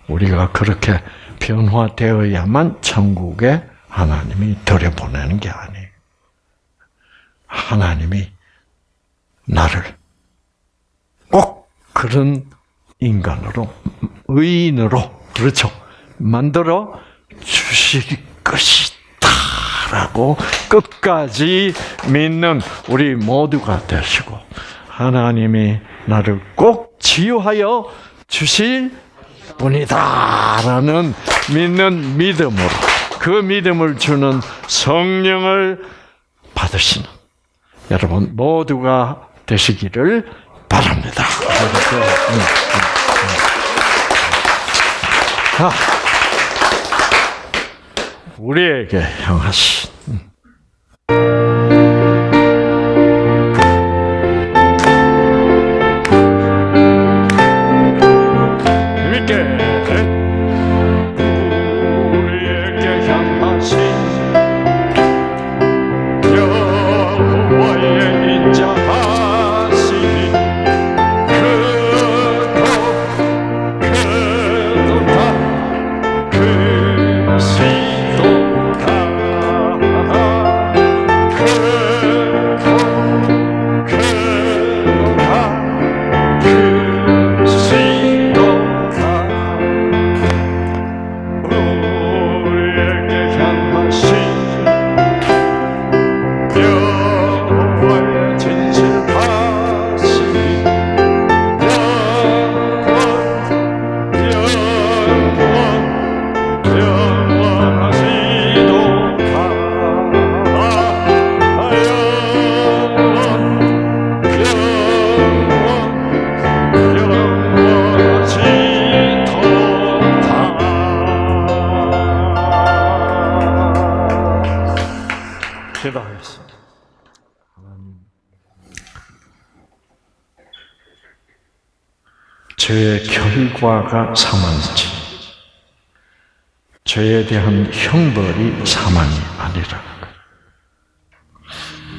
Speaker 1: 우리가 그렇게 변화되어야만 천국에 하나님이 들여보내는 게 아니에요. 하나님이 나를 꼭 그런 인간으로, 의인으로, 그렇죠. 만들어 주실 것이다 라고 끝까지 믿는 우리 모두가 되시고 하나님이 나를 꼭 치유하여 주실 분이다라는 믿는 믿음으로 그 믿음을 주는 성령을 받으시는 여러분 모두가 되시기를 바랍니다. 아, 우리에게 향하신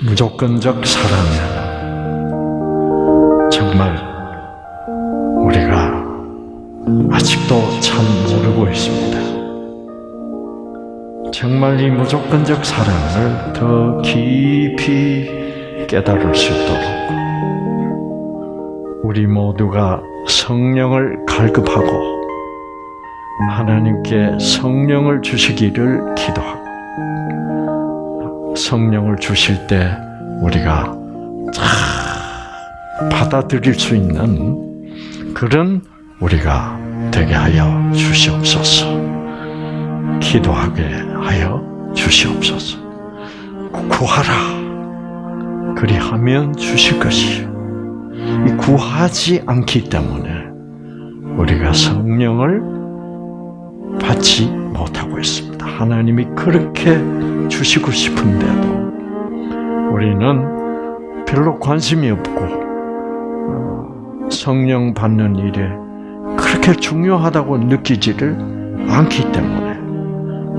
Speaker 1: 무조건적 사랑은 정말 우리가 아직도 참 모르고 있습니다. 정말 이 무조건적 사랑을 더 깊이 깨달을 수 있도록 우리 모두가 성령을 갈급하고 하나님께 성령을 주시기를 기도하고 성령을 주실 때 우리가 참 받아들일 수 있는 그런 우리가 되게 하여 주시옵소서. 기도하게 하여 주시옵소서. 구하라. 그리하면 주실 것이요. 이 구하지 않기 때문에 우리가 성령을 받지 못하고 있습니다. 하나님이 그렇게 주시고 싶은데도 우리는 별로 관심이 없고 어, 성령 받는 일에 그렇게 중요하다고 느끼지를 않기 때문에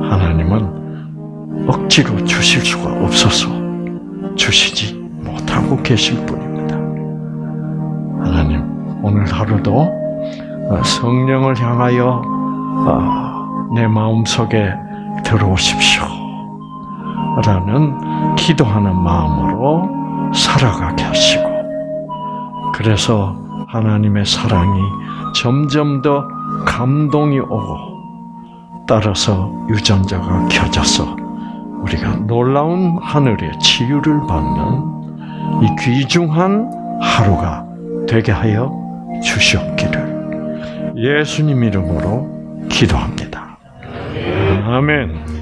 Speaker 1: 하나님은 억지로 주실 수가 없어서 주시지 못하고 계실 뿐입니다. 하나님, 오늘 하루도 성령을 향하여 내 마음속에 들어오십시오. 라는 기도하는 마음으로 살아가게 하시고, 그래서 하나님의 사랑이 점점 더 감동이 오고, 따라서 유전자가 켜져서 우리가 놀라운 하늘의 치유를 받는 이 귀중한 하루가 되게 하여 주시옵기를 예수님 이름으로 기도합니다. 아멘.